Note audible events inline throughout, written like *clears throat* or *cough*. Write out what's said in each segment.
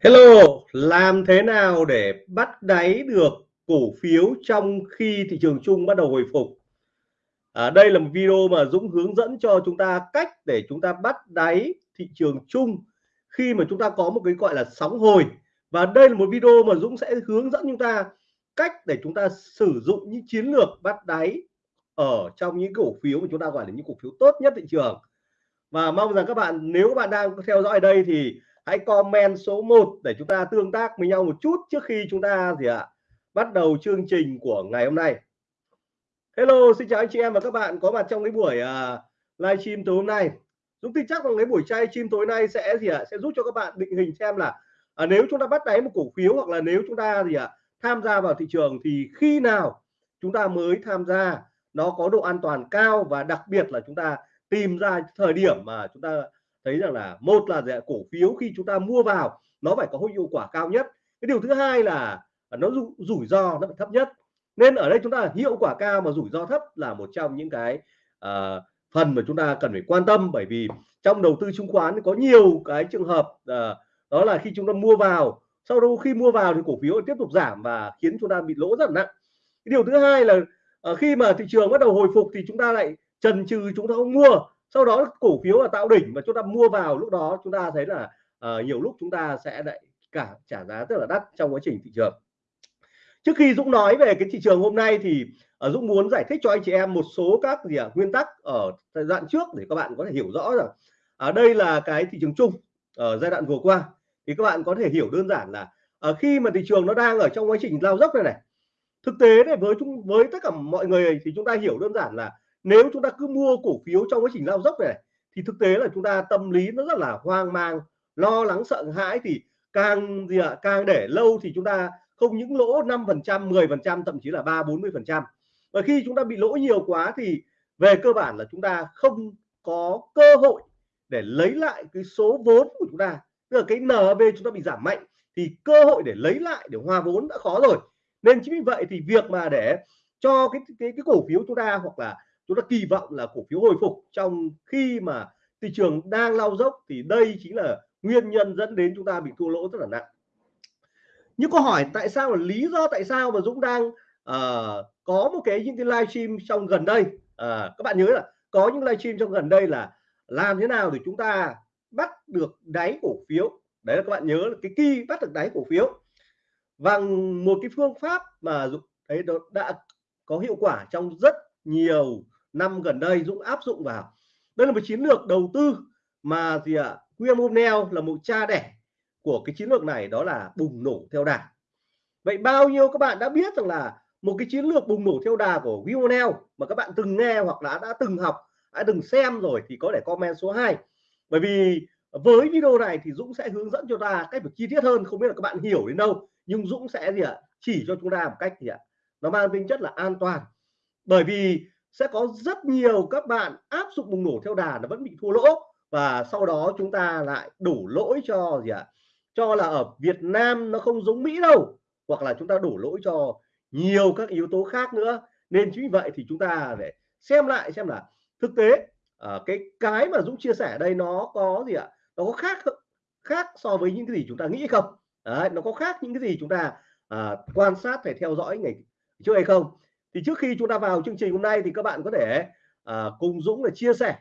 Hello, làm thế nào để bắt đáy được cổ phiếu trong khi thị trường chung bắt đầu hồi phục? À, đây là một video mà Dũng hướng dẫn cho chúng ta cách để chúng ta bắt đáy thị trường chung khi mà chúng ta có một cái gọi là sóng hồi và đây là một video mà Dũng sẽ hướng dẫn chúng ta cách để chúng ta sử dụng những chiến lược bắt đáy ở trong những cổ phiếu mà chúng ta gọi là những cổ phiếu tốt nhất thị trường và mong rằng các bạn nếu các bạn đang theo dõi đây thì hãy comment số 1 để chúng ta tương tác với nhau một chút trước khi chúng ta gì ạ bắt đầu chương trình của ngày hôm nay. Hello xin chào anh chị em và các bạn có mặt trong cái buổi uh, livestream tối hôm nay. Dũng tin chắc rằng cái buổi chay chim tối nay sẽ gì ạ sẽ giúp cho các bạn định hình xem là à, nếu chúng ta bắt đáy một cổ phiếu hoặc là nếu chúng ta gì ạ tham gia vào thị trường thì khi nào chúng ta mới tham gia nó có độ an toàn cao và đặc biệt là chúng ta tìm ra thời điểm mà chúng ta thấy rằng là một là cổ phiếu khi chúng ta mua vào nó phải có hiệu quả cao nhất. Cái điều thứ hai là nó rủi ro nó phải thấp nhất. Nên ở đây chúng ta hiệu quả cao mà rủi ro thấp là một trong những cái uh, phần mà chúng ta cần phải quan tâm. Bởi vì trong đầu tư chứng khoán có nhiều cái trường hợp uh, đó là khi chúng ta mua vào sau đó khi mua vào thì cổ phiếu tiếp tục giảm và khiến chúng ta bị lỗ rất nặng. Cái điều thứ hai là uh, khi mà thị trường bắt đầu hồi phục thì chúng ta lại trần trừ chúng ta không mua sau đó cổ phiếu là tạo đỉnh và chúng ta mua vào lúc đó chúng ta thấy là uh, nhiều lúc chúng ta sẽ lại cả trả giá rất là đắt trong quá trình thị trường. Trước khi Dũng nói về cái thị trường hôm nay thì uh, Dũng muốn giải thích cho anh chị em một số các gì à, nguyên tắc ở giai đoạn trước để các bạn có thể hiểu rõ rằng ở đây là cái thị trường chung ở giai đoạn vừa qua. Thì các bạn có thể hiểu đơn giản là ở khi mà thị trường nó đang ở trong quá trình lao dốc này này thực tế này với chúng với tất cả mọi người thì chúng ta hiểu đơn giản là nếu chúng ta cứ mua cổ phiếu trong quá trình lao dốc này thì thực tế là chúng ta tâm lý nó rất là hoang mang lo lắng sợ hãi. Thì càng gì ạ à, càng để lâu thì chúng ta không những lỗ 5 phần trăm 10 phần trăm thậm chí là ba bốn mươi phần trăm. Và khi chúng ta bị lỗ nhiều quá thì về cơ bản là chúng ta không có cơ hội để lấy lại cái số vốn của chúng ta. Tức là cái NV chúng ta bị giảm mạnh thì cơ hội để lấy lại để hòa vốn đã khó rồi. Nên chính vì vậy thì việc mà để cho cái cái cái cổ phiếu chúng ta hoặc là chúng ta kỳ vọng là cổ phiếu hồi phục. Trong khi mà thị trường đang lao dốc thì đây chính là nguyên nhân dẫn đến chúng ta bị thua lỗ rất là nặng. Nhưng câu hỏi tại sao là lý do tại sao mà Dũng đang uh, có một cái những cái livestream trong gần đây? Uh, các bạn nhớ là có những livestream trong gần đây là làm thế nào để chúng ta bắt được đáy cổ phiếu? Đấy là các bạn nhớ là cái kỳ bắt được đáy cổ phiếu và một cái phương pháp mà thấy đã có hiệu quả trong rất nhiều năm gần đây Dũng áp dụng vào. Đây là một chiến lược đầu tư mà gì ạ? À, William O'Neill là một cha đẻ của cái chiến lược này đó là bùng nổ theo đà. Vậy bao nhiêu các bạn đã biết rằng là một cái chiến lược bùng nổ theo đà của William O'Neill mà các bạn từng nghe hoặc là đã từng học đã từng xem rồi thì có thể comment số 2 bởi vì với video này thì Dũng sẽ hướng dẫn cho ta cách chi tiết hơn không biết là các bạn hiểu đến đâu nhưng Dũng sẽ gì ạ? Chỉ cho chúng ta một cách gì ạ? Nó mang tính chất là an toàn. Bởi vì sẽ có rất nhiều các bạn áp dụng bùng nổ theo đà nó vẫn bị thua lỗ. Và sau đó chúng ta lại đổ lỗi cho gì ạ? Cho là ở Việt Nam nó không giống Mỹ đâu hoặc là chúng ta đổ lỗi cho nhiều các yếu tố khác nữa. Nên chính vì vậy thì chúng ta để xem lại xem là thực tế uh, cái cái mà Dũng chia sẻ đây nó có gì ạ? Nó có khác khác so với những cái gì chúng ta nghĩ không? Đấy, nó có khác những cái gì chúng ta à, quan sát phải theo dõi ngày trước hay không? Thì trước khi chúng ta vào chương trình hôm nay thì các bạn có thể à, cùng Dũng là chia sẻ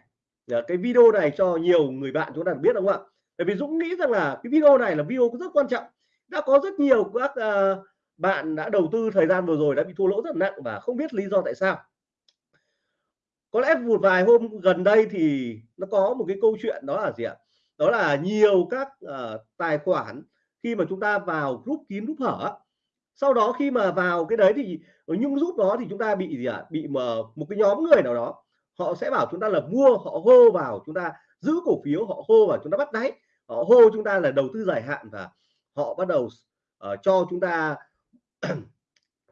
à, cái video này cho nhiều người bạn chúng ta biết đúng không ạ? Bởi vì Dũng nghĩ rằng là cái video này là video rất quan trọng đã có rất nhiều các à, bạn đã đầu tư thời gian vừa rồi đã bị thua lỗ rất nặng và không biết lý do tại sao. Có lẽ một vài hôm gần đây thì nó có một cái câu chuyện đó là gì ạ? Đó là nhiều các uh, tài khoản khi mà chúng ta vào group kín group hở sau đó khi mà vào cái đấy thì ở những giúp đó thì chúng ta bị gì ạ? Bị mà một cái nhóm người nào đó họ sẽ bảo chúng ta là mua họ hô vào chúng ta giữ cổ phiếu họ hô vào chúng ta bắt đáy họ hô chúng ta là đầu tư dài hạn và họ bắt đầu uh, cho chúng ta *clears throat*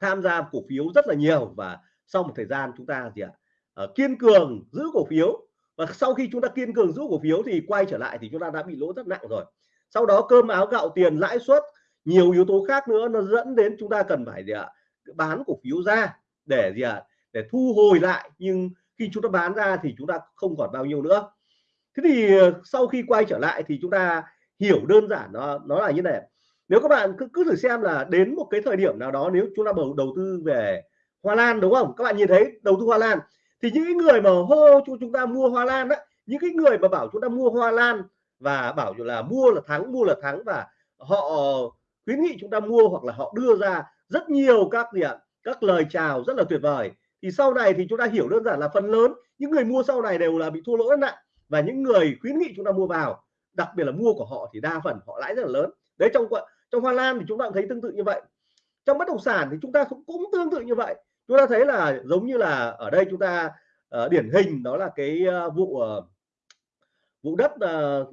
tham gia cổ phiếu rất là nhiều và sau một thời gian chúng ta gì ạ? Uh, kiên cường giữ cổ phiếu và sau khi chúng ta kiên cường giữ cổ phiếu thì quay trở lại thì chúng ta đã bị lỗ rất nặng rồi. Sau đó cơm áo gạo tiền lãi suất nhiều yếu tố khác nữa nó dẫn đến chúng ta cần phải gì ạ? Bán cổ phiếu ra để gì ạ? Để thu hồi lại. Nhưng khi chúng ta bán ra thì chúng ta không còn bao nhiêu nữa. Thế thì ờ, sau khi quay trở lại thì chúng ta hiểu đơn giản nó nó là như này nếu các bạn cứ cứ thử xem là đến một cái thời điểm nào đó, nếu chúng ta bầu, đầu tư về hoa lan, đúng không? Các bạn nhìn thấy đầu tư hoa lan. Thì những người mà hô cho chúng ta mua hoa lan đó những cái người mà bảo chúng ta mua hoa lan và bảo là mua là thắng, mua là thắng và họ khuyến nghị chúng ta mua hoặc là họ đưa ra rất nhiều các gì ạ các lời chào rất là tuyệt vời. Thì sau này thì chúng ta hiểu đơn giản là phần lớn những người mua sau này đều là bị thua lỗ rất nặng và những người khuyến nghị chúng ta mua vào đặc biệt là mua của họ thì đa phần họ lãi rất là lớn. Đấy trong trong hoa lan thì chúng ta thấy tương tự như vậy. Trong bất động sản thì chúng ta cũng, cũng tương tự như vậy. Chúng ta thấy là giống như là ở đây chúng ta uh, điển hình đó là cái uh, vụ uh, vụ đất *clears throat* uh,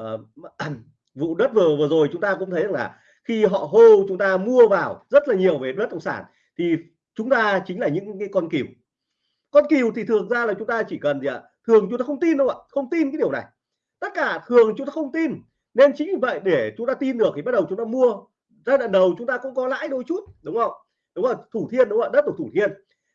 uh, *clears throat* vụ đất vừa vừa rồi chúng ta cũng thấy là khi họ hô chúng ta mua vào rất là nhiều về bất động sản thì chúng ta chính là những cái con cừu con cừu thì thường ra là chúng ta chỉ cần gì ạ thường chúng ta không tin đâu ạ không tin cái điều này tất cả thường chúng ta không tin nên chính vì vậy để chúng ta tin được thì bắt đầu chúng ta mua giai đoạn đầu chúng ta cũng có lãi đôi chút đúng không đúng không thủ thiên đúng không đất của thủ thiên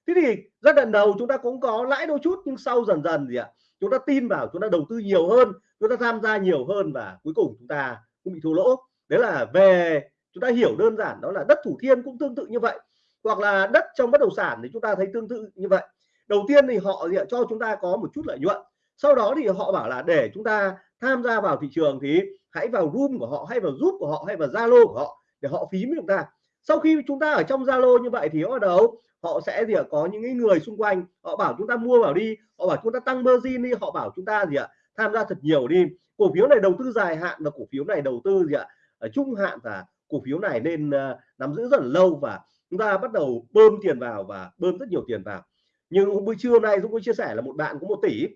thế thì giai đoạn đầu chúng ta cũng có lãi đôi chút nhưng sau dần dần gì ạ chúng ta tin vào, chúng ta đầu tư nhiều hơn, chúng ta tham gia nhiều hơn và cuối cùng chúng ta cũng bị thua lỗ. Đấy là về, chúng ta hiểu đơn giản đó là đất thủ thiêm cũng tương tự như vậy. Hoặc là đất trong bất động sản thì chúng ta thấy tương tự như vậy. Đầu tiên thì họ cho chúng ta có một chút lợi nhuận. Sau đó thì họ bảo là để chúng ta tham gia vào thị trường thì hãy vào room của họ hay vào giúp của họ hay vào zalo của họ để họ phí với chúng ta sau khi chúng ta ở trong zalo như vậy thì bắt đầu họ sẽ gì ạ có những người xung quanh họ bảo chúng ta mua vào đi họ bảo chúng ta tăng margin đi họ bảo chúng ta gì ạ tham gia thật nhiều đi. Cổ phiếu này đầu tư dài hạn và cổ phiếu này đầu tư gì ạ ở trung hạn và cổ phiếu này nên uh, nắm giữ rất là lâu và chúng ta bắt đầu bơm tiền vào và bơm rất nhiều tiền vào. Nhưng buổi trưa hôm nay Dũng có chia sẻ là một bạn có một tỷ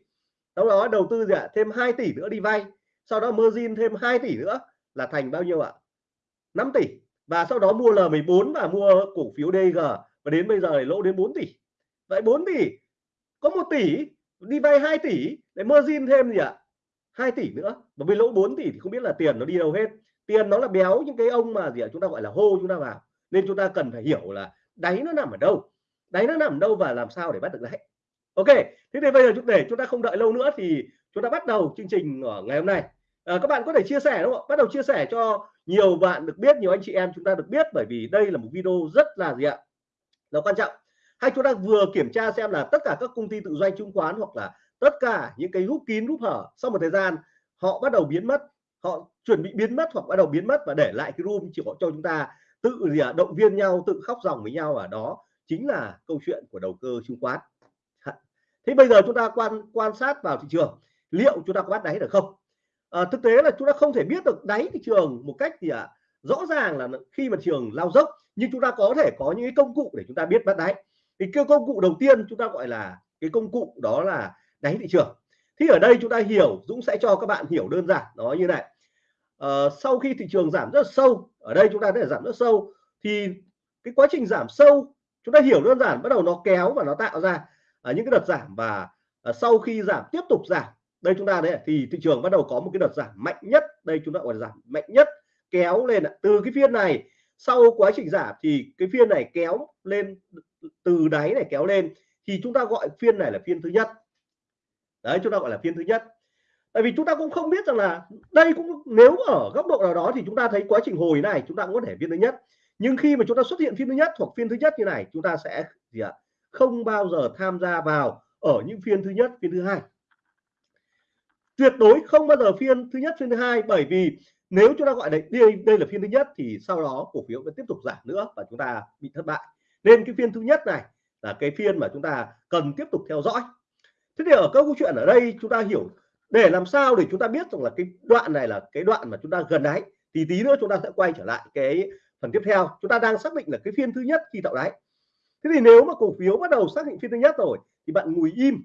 sau đó đầu tư gì ạ thêm 2 tỷ nữa đi vay sau đó margin thêm 2 tỷ nữa là thành bao nhiêu ạ? 5 tỷ và sau đó mua L14 và mua cổ phiếu DG và đến bây giờ thì lỗ đến 4 tỷ. Vậy 4 tỷ, có 1 tỷ, đi vay 2 tỷ để margin thêm gì ạ? 2 tỷ nữa. Và với lỗ 4 tỷ thì không biết là tiền nó đi đâu hết. Tiền nó là béo những cái ông mà gì ạ? Chúng ta gọi là hô, chúng ta vào. Nên chúng ta cần phải hiểu là đáy nó nằm ở đâu. Đáy nó nằm ở đâu và làm sao để bắt được đáy. Ok, thế thì bây giờ chúng để chúng ta không đợi lâu nữa thì chúng ta bắt đầu chương trình ở ngày hôm nay à, các bạn có thể chia sẻ đúng không bắt đầu chia sẻ cho nhiều bạn được biết nhiều anh chị em chúng ta được biết bởi vì đây là một video rất là gì ạ? Là quan trọng. Hay chúng ta vừa kiểm tra xem là tất cả các công ty tự doanh chứng khoán hoặc là tất cả những cái rút kín rút hở sau một thời gian họ bắt đầu biến mất họ chuẩn bị biến mất hoặc bắt đầu biến mất và để lại cái room chỉ có cho chúng ta tự gì à, động viên nhau tự khóc dòng với nhau. Ở đó chính là câu chuyện của đầu cơ chứng khoán. Thế bây giờ chúng ta quan quan sát vào thị trường liệu chúng ta có bắt đáy được không? À, thực tế là chúng ta không thể biết được đáy thị trường một cách gì ạ à, rõ ràng là khi mà trường lao dốc nhưng chúng ta có thể có những cái công cụ để chúng ta biết bắt đáy. Thì cái công cụ đầu tiên chúng ta gọi là cái công cụ đó là đáy thị trường. Thì ở đây chúng ta hiểu Dũng sẽ cho các bạn hiểu đơn giản nó như này. À, sau khi thị trường giảm rất sâu ở đây chúng ta để giảm rất sâu thì cái quá trình giảm sâu chúng ta hiểu đơn giản bắt đầu nó kéo và nó tạo ra à, những cái đợt giảm và à, sau khi giảm tiếp tục giảm đây chúng ta đấy thì thị trường bắt đầu có một cái đợt giảm mạnh nhất. Đây chúng ta gọi là giảm mạnh nhất, kéo lên từ cái phiên này, sau quá trình giảm thì cái phiên này kéo lên, từ đáy này kéo lên, thì chúng ta gọi phiên này là phiên thứ nhất. Đấy, chúng ta gọi là phiên thứ nhất. Tại vì chúng ta cũng không biết rằng là đây cũng, nếu ở góc độ nào đó thì chúng ta thấy quá trình hồi này chúng ta cũng có thể phiên thứ nhất. Nhưng khi mà chúng ta xuất hiện phiên thứ nhất hoặc phiên thứ nhất như này, chúng ta sẽ gì ạ? Không bao giờ tham gia vào ở những phiên thứ nhất, phiên thứ hai tuyệt đối không bao giờ phiên thứ nhất phiên thứ hai bởi vì nếu chúng ta gọi đây đây, đây là phiên thứ nhất thì sau đó cổ phiếu vẫn tiếp tục giảm nữa và chúng ta bị thất bại. Nên cái phiên thứ nhất này là cái phiên mà chúng ta cần tiếp tục theo dõi. Thế thì ở câu chuyện ở đây chúng ta hiểu để làm sao để chúng ta biết rằng là cái đoạn này là cái đoạn mà chúng ta gần đáy thì tí nữa chúng ta sẽ quay trở lại cái phần tiếp theo. Chúng ta đang xác định là cái phiên thứ nhất khi tạo đáy. Thế thì nếu mà cổ phiếu bắt đầu xác định phiên thứ nhất rồi thì bạn ngồi im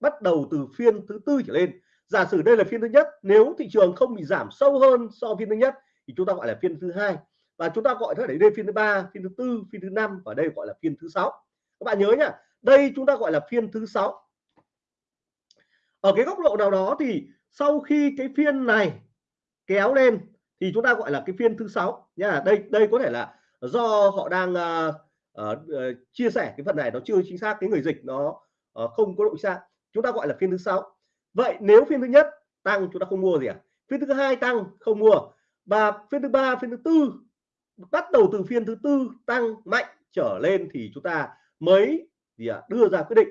bắt đầu từ phiên thứ tư trở lên giả sử đây là phiên thứ nhất nếu thị trường không bị giảm sâu hơn so với phiên thứ nhất thì chúng ta gọi là phiên thứ hai và chúng ta gọi thế đấy đây phiên thứ ba phiên thứ tư phiên thứ năm và đây gọi là phiên thứ sáu các bạn nhớ nhá đây chúng ta gọi là phiên thứ sáu ở cái góc độ nào đó thì sau khi cái phiên này kéo lên thì chúng ta gọi là cái phiên thứ sáu nha đây đây có thể là do họ đang uh, uh, chia sẻ cái phần này nó chưa chính xác cái người dịch nó uh, không có độ xác chúng ta gọi là phiên thứ sáu vậy nếu phiên thứ nhất tăng chúng ta không mua gì à? Phiên thứ hai tăng không mua. Và phiên thứ ba phiên thứ tư bắt đầu từ phiên thứ tư tăng mạnh trở lên thì chúng ta mới gì à, đưa ra quyết định.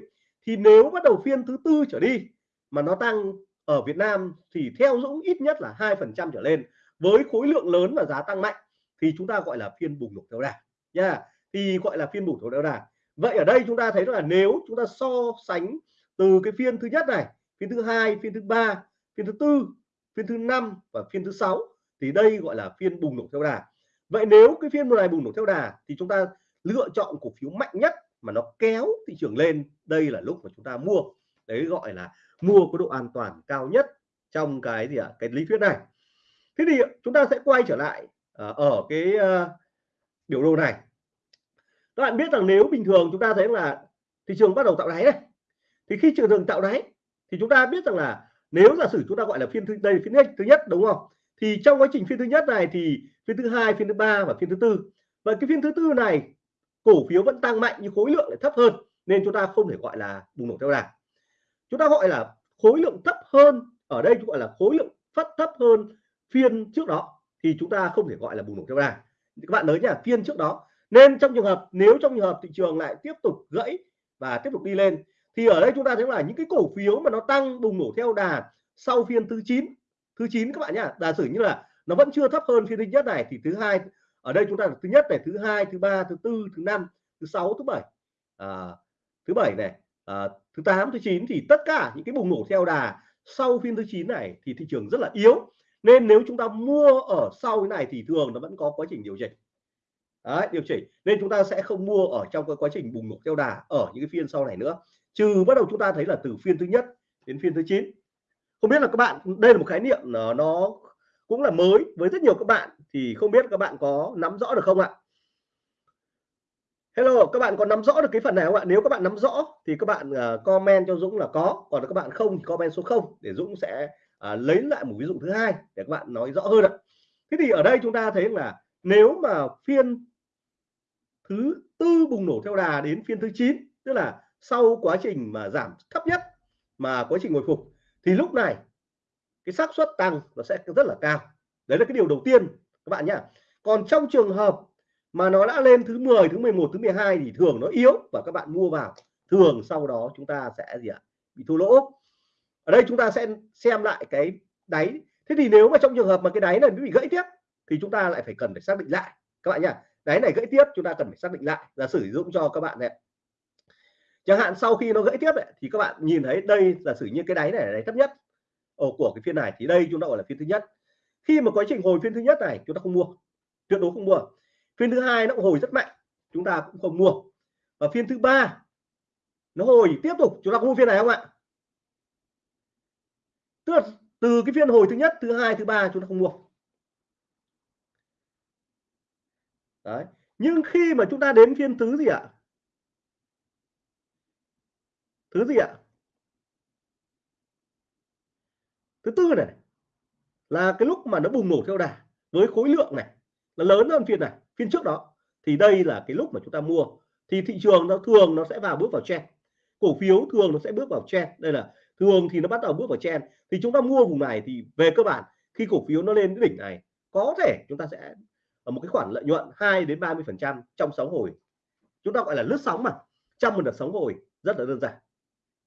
Thì nếu bắt đầu phiên thứ tư trở đi mà nó tăng ở Việt Nam thì theo Dũng ít nhất là hai phần trăm trở lên. Với khối lượng lớn và giá tăng mạnh thì chúng ta gọi là phiên bùng nổ theo đà nha. Thì gọi là phiên bùng nổ theo đà. Vậy ở đây chúng ta thấy là nếu chúng ta so sánh từ cái phiên thứ nhất này phiên thứ hai phiên thứ ba phiên thứ tư phiên thứ năm và phiên thứ sáu. Thì đây gọi là phiên bùng nổ theo đà. Vậy nếu cái phiên này bùng nổ theo đà thì chúng ta lựa chọn cổ phiếu mạnh nhất mà nó kéo thị trường lên. Đây là lúc mà chúng ta mua. Đấy gọi là mua có độ an toàn cao nhất trong cái gì ạ? À, cái lý thuyết này. Thế thì chúng ta sẽ quay trở lại à, ở cái à, biểu đồ này. Các bạn biết rằng nếu bình thường chúng ta thấy là thị trường bắt đầu tạo đáy này thì khi trường thường tạo đáy thì chúng ta biết rằng là nếu giả sử chúng ta gọi là phiên thứ, đây phiên thứ nhất, đúng không? Thì trong quá trình phiên thứ nhất này thì phiên thứ hai, phiên thứ ba và phiên thứ tư. Và cái phiên thứ tư này, cổ phiếu vẫn tăng mạnh nhưng khối lượng lại thấp hơn, nên chúng ta không thể gọi là bùng nổ theo đà. Chúng ta gọi là khối lượng thấp hơn, ở đây chúng gọi là khối lượng phát thấp hơn phiên trước đó, thì chúng ta không thể gọi là bùng nổ theo đà. Các bạn nhớ nhá, phiên trước đó. Nên trong trường hợp, nếu trong trường hợp thị trường lại tiếp tục gãy và tiếp tục đi lên thì ở đây chúng ta thấy là những cái cổ phiếu mà nó tăng bùng nổ theo đà sau phiên thứ 9 thứ 9 các bạn nhá. Giả sử như là nó vẫn chưa thấp hơn phiên thứ nhất này thì thứ hai ở đây chúng ta thứ nhất này thứ hai thứ ba thứ tư thứ năm thứ sáu thứ bảy. À, thứ bảy này à, thứ 8 thứ 9 thì tất cả những cái bùng nổ theo đà sau phiên thứ 9 này thì thị trường rất là yếu. Nên nếu chúng ta mua ở sau cái này thì thường nó vẫn có quá trình điều chỉnh. Đấy, điều chỉnh. Nên chúng ta sẽ không mua ở trong cái quá trình bùng nổ theo đà ở những cái phiên sau này nữa trừ bắt đầu chúng ta thấy là từ phiên thứ nhất đến phiên thứ 9 không biết là các bạn đây là một khái niệm nó, nó cũng là mới với rất nhiều các bạn thì không biết các bạn có nắm rõ được không ạ? Hello các bạn có nắm rõ được cái phần này không ạ? Nếu các bạn nắm rõ thì các bạn uh, comment cho Dũng là có còn các bạn không thì comment số 0 để Dũng sẽ uh, lấy lại một ví dụ thứ hai để các bạn nói rõ hơn ạ. Thế thì ở đây chúng ta thấy là nếu mà phiên thứ tư bùng nổ theo đà đến phiên thứ 9 tức là sau quá trình mà giảm thấp nhất, mà quá trình hồi phục, thì lúc này cái xác suất tăng nó sẽ rất là cao. Đấy là cái điều đầu tiên, các bạn nhá. Còn trong trường hợp mà nó đã lên thứ 10 thứ 11 thứ 12 thì thường nó yếu và các bạn mua vào. Thường sau đó chúng ta sẽ gì ạ? Bị thua lỗ. Ở đây chúng ta sẽ xem lại cái đáy. Thế thì nếu mà trong trường hợp mà cái đáy này bị gãy tiếp thì chúng ta lại phải cần phải xác định lại. Các bạn nhá, đáy này gãy tiếp, chúng ta cần phải xác định lại là sử dụng cho các bạn này chẳng hạn sau khi nó gãy tiếp ấy, thì các bạn nhìn thấy đây giả sử như cái đáy này là đáy thấp nhất ở của cái phiên này thì đây chúng ta gọi là phiên thứ nhất. Khi mà quá trình hồi phiên thứ nhất này chúng ta không mua tuyệt đối không mua. Phiên thứ hai nó cũng hồi rất mạnh chúng ta cũng không mua. Và phiên thứ ba nó hồi tiếp tục chúng ta có mua phiên này không ạ? Tức là từ cái phiên hồi thứ nhất thứ hai thứ ba chúng ta không mua. Đấy. Nhưng khi mà chúng ta đến phiên thứ gì ạ? Thứ gì ạ? Thứ tư này, là cái lúc mà nó bùng nổ theo đà với khối lượng này, là lớn hơn phiên này, phiên trước đó. Thì đây là cái lúc mà chúng ta mua. Thì thị trường nó thường nó sẽ vào bước vào trend. Cổ phiếu thường nó sẽ bước vào trend. Đây là, thường thì nó bắt đầu bước vào trend. Thì chúng ta mua vùng này thì về cơ bản, khi cổ phiếu nó lên cái đỉnh này, có thể chúng ta sẽ ở một cái khoản lợi nhuận 2 đến 30 phần trăm trong sóng hồi. Chúng ta gọi là lướt sóng mà, trong một đợt sóng hồi, rất là đơn giản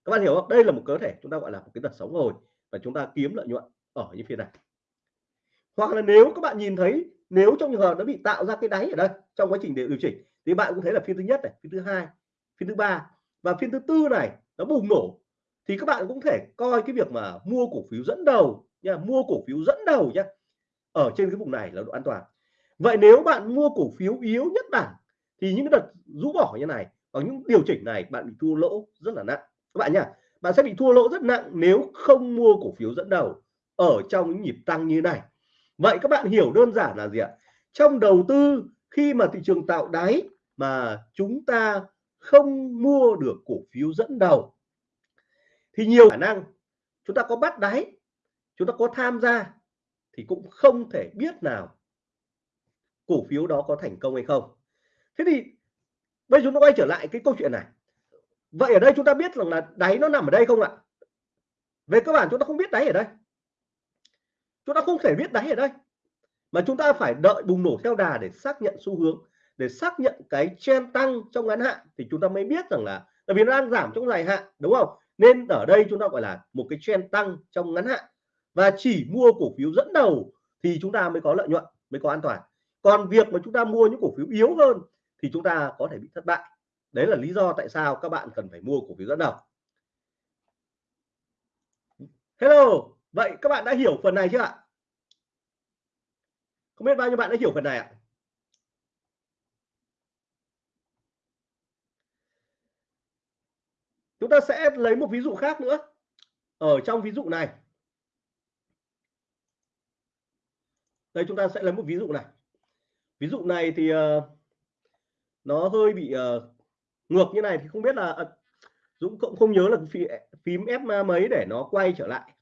các bạn hiểu không? Đây là một cơ thể chúng ta gọi là một cái đợt sóng rồi và chúng ta kiếm lợi nhuận ở những phiên này. Hoặc là nếu các bạn nhìn thấy, nếu trong trường hợp nó bị tạo ra cái đáy ở đây, trong quá trình để điều chỉnh, thì bạn cũng thấy là phiên thứ nhất này, phiên thứ hai, phiên thứ ba và phiên thứ tư này nó bùng nổ, thì các bạn cũng thể coi cái việc mà mua cổ phiếu dẫn đầu nha, mua cổ phiếu dẫn đầu nhá ở trên cái vùng này là độ an toàn. Vậy nếu bạn mua cổ phiếu yếu nhất bảng thì những cái đợt rũ bỏ như này ở những điều chỉnh này bạn bị thua lỗ rất là nặng các bạn nhá, bạn sẽ bị thua lỗ rất nặng nếu không mua cổ phiếu dẫn đầu ở trong những nhịp tăng như này. Vậy các bạn hiểu đơn giản là gì ạ? Trong đầu tư, khi mà thị trường tạo đáy mà chúng ta không mua được cổ phiếu dẫn đầu, thì nhiều khả năng chúng ta có bắt đáy, chúng ta có tham gia thì cũng không thể biết nào cổ phiếu đó có thành công hay không. Thế thì bây giờ chúng ta quay trở lại cái câu chuyện này vậy ở đây chúng ta biết rằng là đáy nó nằm ở đây không ạ? Về cơ bản chúng ta không biết đáy ở đây. Chúng ta không thể biết đáy ở đây. Mà chúng ta phải đợi bùng nổ theo đà để xác nhận xu hướng, để xác nhận cái trend tăng trong ngắn hạn thì chúng ta mới biết rằng là, tại vì nó đang giảm trong dài hạn, đúng không? Nên ở đây chúng ta gọi là một cái trend tăng trong ngắn hạn. Và chỉ mua cổ phiếu dẫn đầu thì chúng ta mới có lợi nhuận, mới có an toàn. Còn việc mà chúng ta mua những cổ phiếu yếu hơn thì chúng ta có thể bị thất bại đấy là lý do tại sao các bạn cần phải mua cổ phiếu dẫn đầu. Hello vậy các bạn đã hiểu phần này chưa ạ? Không biết bao nhiêu bạn đã hiểu phần này ạ? Chúng ta sẽ lấy một ví dụ khác nữa. Ở trong ví dụ này. Đây chúng ta sẽ lấy một ví dụ này. Ví dụ này thì uh, nó hơi bị uh, ngược như này thì không biết là ờ, Dũng cũng không nhớ là phím, phím F mấy để nó quay trở lại.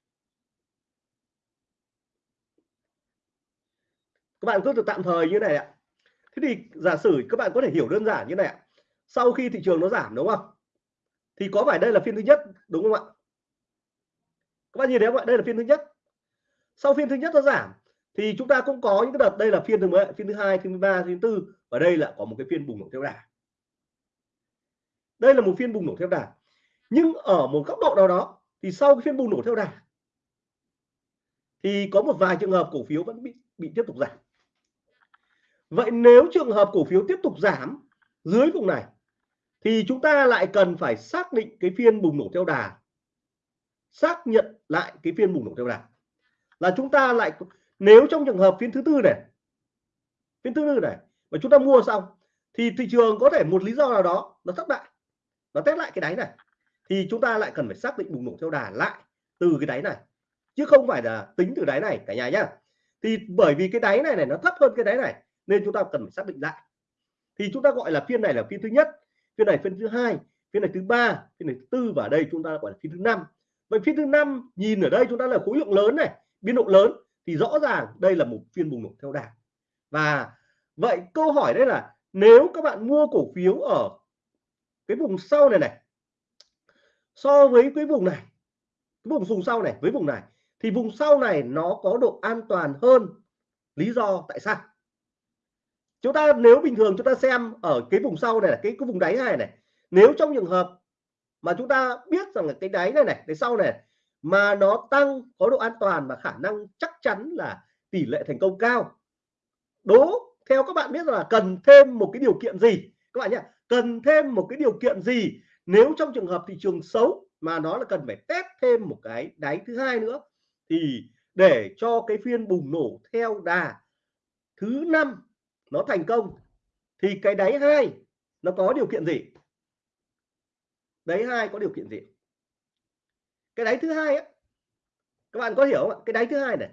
Các bạn cứ tạm thời như này ạ. Thế thì giả sử các bạn có thể hiểu đơn giản như này ạ. Sau khi thị trường nó giảm đúng không? Thì có phải đây là phiên thứ nhất đúng không ạ? Các bạn nhìn thấy không ạ? Đây là phiên thứ nhất. Sau phiên thứ nhất nó giảm thì chúng ta cũng có những cái đợt đây là phiên thứ mấy phiên thứ hai phiên thứ ba phiên thứ tư. Và đây là có một cái phiên bùng nổ theo đà đây là một phiên bùng nổ theo đà nhưng ở một góc độ nào đó, thì sau cái phiên bùng nổ theo đà thì có một vài trường hợp cổ phiếu vẫn bị bị tiếp tục giảm. Vậy nếu trường hợp cổ phiếu tiếp tục giảm dưới vùng này, thì chúng ta lại cần phải xác định cái phiên bùng nổ theo đà. Xác nhận lại cái phiên bùng nổ theo đà. Là chúng ta lại, nếu trong trường hợp phiên thứ tư này, phiên thứ tư này mà chúng ta mua xong, thì thị trường có thể một lý do nào đó nó thất bại nó test lại cái đáy này. Thì chúng ta lại cần phải xác định bùng nổ theo đà lại từ cái đáy này, chứ không phải là tính từ đáy này cả nhà nhá. Thì bởi vì cái đáy này này, nó thấp hơn cái đáy này, nên chúng ta cần phải xác định lại. Thì chúng ta gọi là phiên này là phiên thứ nhất, phiên này phiên thứ hai, phiên này thứ ba, phiên này thứ tư, và đây chúng ta gọi là phiên thứ năm. Vậy phiên thứ năm, nhìn ở đây chúng ta là khối lượng lớn này biên độ lớn, thì rõ ràng đây là một phiên bùng nổ theo đà. Và vậy câu hỏi đây là, nếu các bạn mua cổ phiếu ở cái vùng sau này này. So với cái vùng này, cái vùng vùng sau này, với vùng này, thì vùng sau này nó có độ an toàn hơn lý do tại sao? Chúng ta nếu bình thường chúng ta xem ở cái vùng sau này là cái cái vùng đáy này này, nếu trong trường hợp mà chúng ta biết rằng là cái đáy này này, cái sau này mà nó tăng có độ an toàn và khả năng chắc chắn là tỷ lệ thành công cao, đố, theo các bạn biết là cần thêm một cái điều kiện gì? Các bạn nhé cần thêm một cái điều kiện gì? Nếu trong trường hợp thị trường xấu mà nó là cần phải test thêm một cái đáy thứ hai nữa thì để cho cái phiên bùng nổ theo đà thứ năm nó thành công thì cái đáy hai nó có điều kiện gì? Đáy hai có điều kiện gì? Cái đáy thứ hai ấy, các bạn có hiểu không ạ? Cái đáy thứ hai này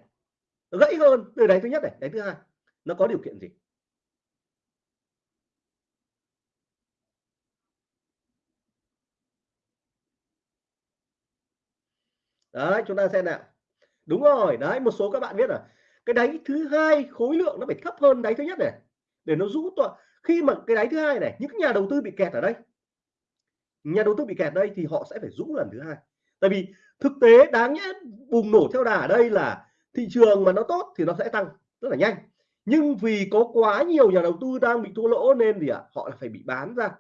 nó gãy hơn từ đáy thứ nhất này đáy thứ hai nó có điều kiện gì? Đấy chúng ta xem nào. Đúng rồi đấy một số các bạn biết là cái đáy thứ hai khối lượng nó phải thấp hơn đáy thứ nhất này để nó rũ toàn khi mà cái đáy thứ hai này những nhà đầu tư bị kẹt ở đây nhà đầu tư bị kẹt đây thì họ sẽ phải rũ lần thứ hai. Tại vì thực tế đáng nhẽ bùng nổ theo đà ở đây là thị trường mà nó tốt thì nó sẽ tăng rất là nhanh. Nhưng vì có quá nhiều nhà đầu tư đang bị thua lỗ nên thì à, họ phải bị bán ra.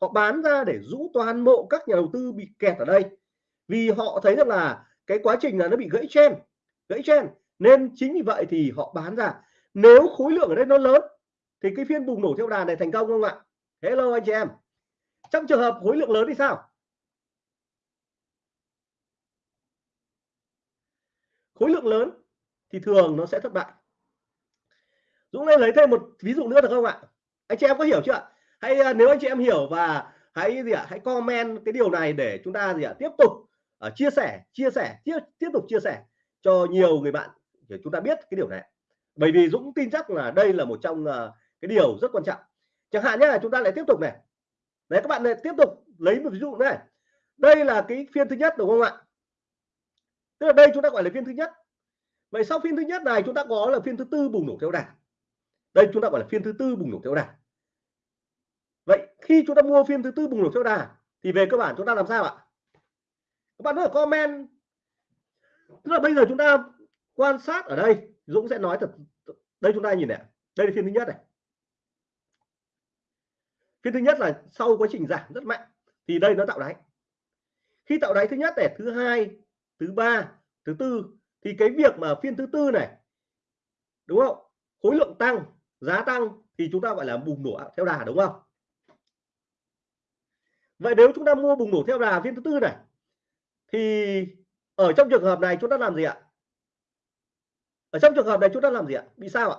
Họ bán ra để rũ toàn bộ các nhà đầu tư bị kẹt ở đây. Vì họ thấy rằng là cái quá trình là nó bị gãy chen gãy chen nên chính vì vậy thì họ bán ra. Nếu khối lượng ở đây nó lớn, thì cái phiên bùng nổ theo đà này thành công không ạ? Hello anh chị em. Trong trường hợp khối lượng lớn thì sao? Khối lượng lớn thì thường nó sẽ thất bại. Dũng lên lấy thêm một ví dụ nữa được không ạ? Anh chị em có hiểu chưa ạ? Hay à, nếu anh chị em hiểu và hãy gì ạ? Hãy comment cái điều này để chúng ta gì ạ? Tiếp tục uh, chia sẻ chia sẻ tiếp tiếp tục chia sẻ cho nhiều người bạn. Để chúng ta biết cái điều này. Bởi vì Dũng tin chắc là đây là một trong uh, cái điều rất quan trọng. Chẳng hạn nhé là chúng ta lại tiếp tục này. Đấy các bạn lại tiếp tục lấy một ví dụ này. Đây là cái phiên thứ nhất đúng không ạ? Tức là đây chúng ta gọi là phiên thứ nhất. Vậy sau phiên thứ nhất này chúng ta có là phiên thứ tư bùng nổ theo đà đây chúng ta gọi là phiên thứ tư bùng nổ theo đà vậy khi chúng ta mua phiên thứ tư bùng nổ theo đà thì về cơ bản chúng ta làm sao ạ? Các bạn nói comment. Tức là bây giờ chúng ta quan sát ở đây, Dũng sẽ nói thật, đây chúng ta nhìn này, đây là phiên thứ nhất này. Phiên thứ nhất là sau quá trình giảm rất mạnh, thì đây nó tạo đáy. Khi tạo đáy thứ nhất này, thứ hai, thứ ba, thứ tư, thì cái việc mà phiên thứ tư này, đúng không? Khối lượng tăng, giá tăng, thì chúng ta gọi là bùng nổ theo đà, đúng không? Vậy nếu chúng ta mua bùng nổ theo đà phiên thứ tư này thì ở trong trường hợp này chúng ta làm gì ạ? Ở trong trường hợp này chúng ta làm gì ạ? Bị sao ạ?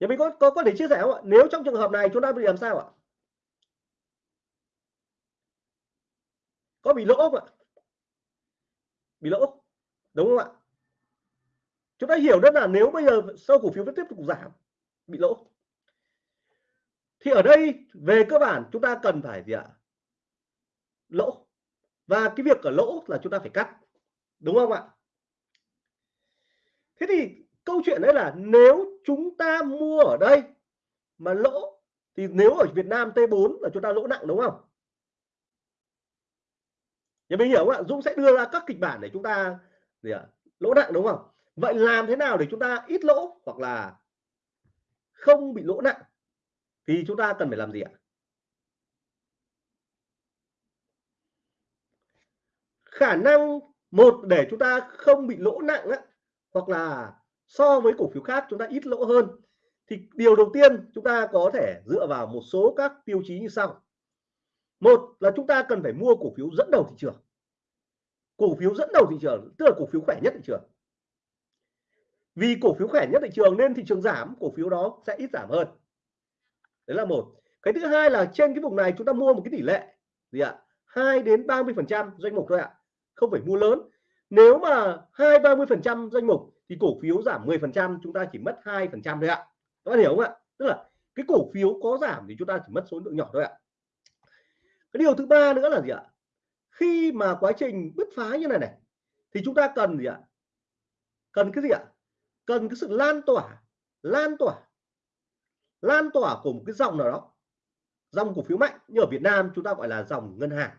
Nhà mình có có có thể chia sẻ không ạ? Nếu trong trường hợp này chúng ta bị làm sao ạ? Có bị lỗ không ạ? Bị lỗ, đúng không ạ? Chúng ta hiểu rất là nếu bây giờ sau cổ phiếu vẫn tiếp tục giảm, bị lỗ. Thì ở đây về cơ bản chúng ta cần phải gì ạ? Lỗ. Và cái việc ở lỗ là chúng ta phải cắt, đúng không ạ? Thế thì câu chuyện đấy là nếu chúng ta mua ở đây mà lỗ, thì nếu ở Việt Nam T4 là chúng ta lỗ nặng, đúng không? Nhà mình hiểu không ạ? Dũng sẽ đưa ra các kịch bản để chúng ta, gì ạ? Lỗ nặng, đúng không? Vậy làm thế nào để chúng ta ít lỗ hoặc là không bị lỗ nặng? Thì chúng ta cần phải làm gì ạ? Khả năng một để chúng ta không bị lỗ nặng á, hoặc là so với cổ phiếu khác chúng ta ít lỗ hơn thì điều đầu tiên chúng ta có thể dựa vào một số các tiêu chí như sau. Một là chúng ta cần phải mua cổ phiếu dẫn đầu thị trường. Cổ phiếu dẫn đầu thị trường tức là cổ phiếu khỏe nhất thị trường. Vì cổ phiếu khỏe nhất thị trường nên thị trường giảm cổ phiếu đó sẽ ít giảm hơn. Đấy là một. Cái thứ hai là trên cái vùng này chúng ta mua một cái tỷ lệ gì ạ? 2 đến 30 phần trăm doanh mục thôi ạ không phải mua lớn. Nếu mà hai ba mươi phần trăm danh mục thì cổ phiếu giảm 10 phần trăm, chúng ta chỉ mất hai phần trăm thôi ạ. Các bạn hiểu không ạ? Tức là cái cổ phiếu có giảm thì chúng ta chỉ mất số lượng nhỏ thôi ạ. Cái điều thứ ba nữa là gì ạ? Khi mà quá trình bứt phá như này này, thì chúng ta cần gì ạ? Cần cái gì ạ? Cần cái sự lan tỏa lan tỏa lan tỏa của một cái dòng nào đó, dòng cổ phiếu mạnh. Như ở Việt Nam chúng ta gọi là dòng ngân hàng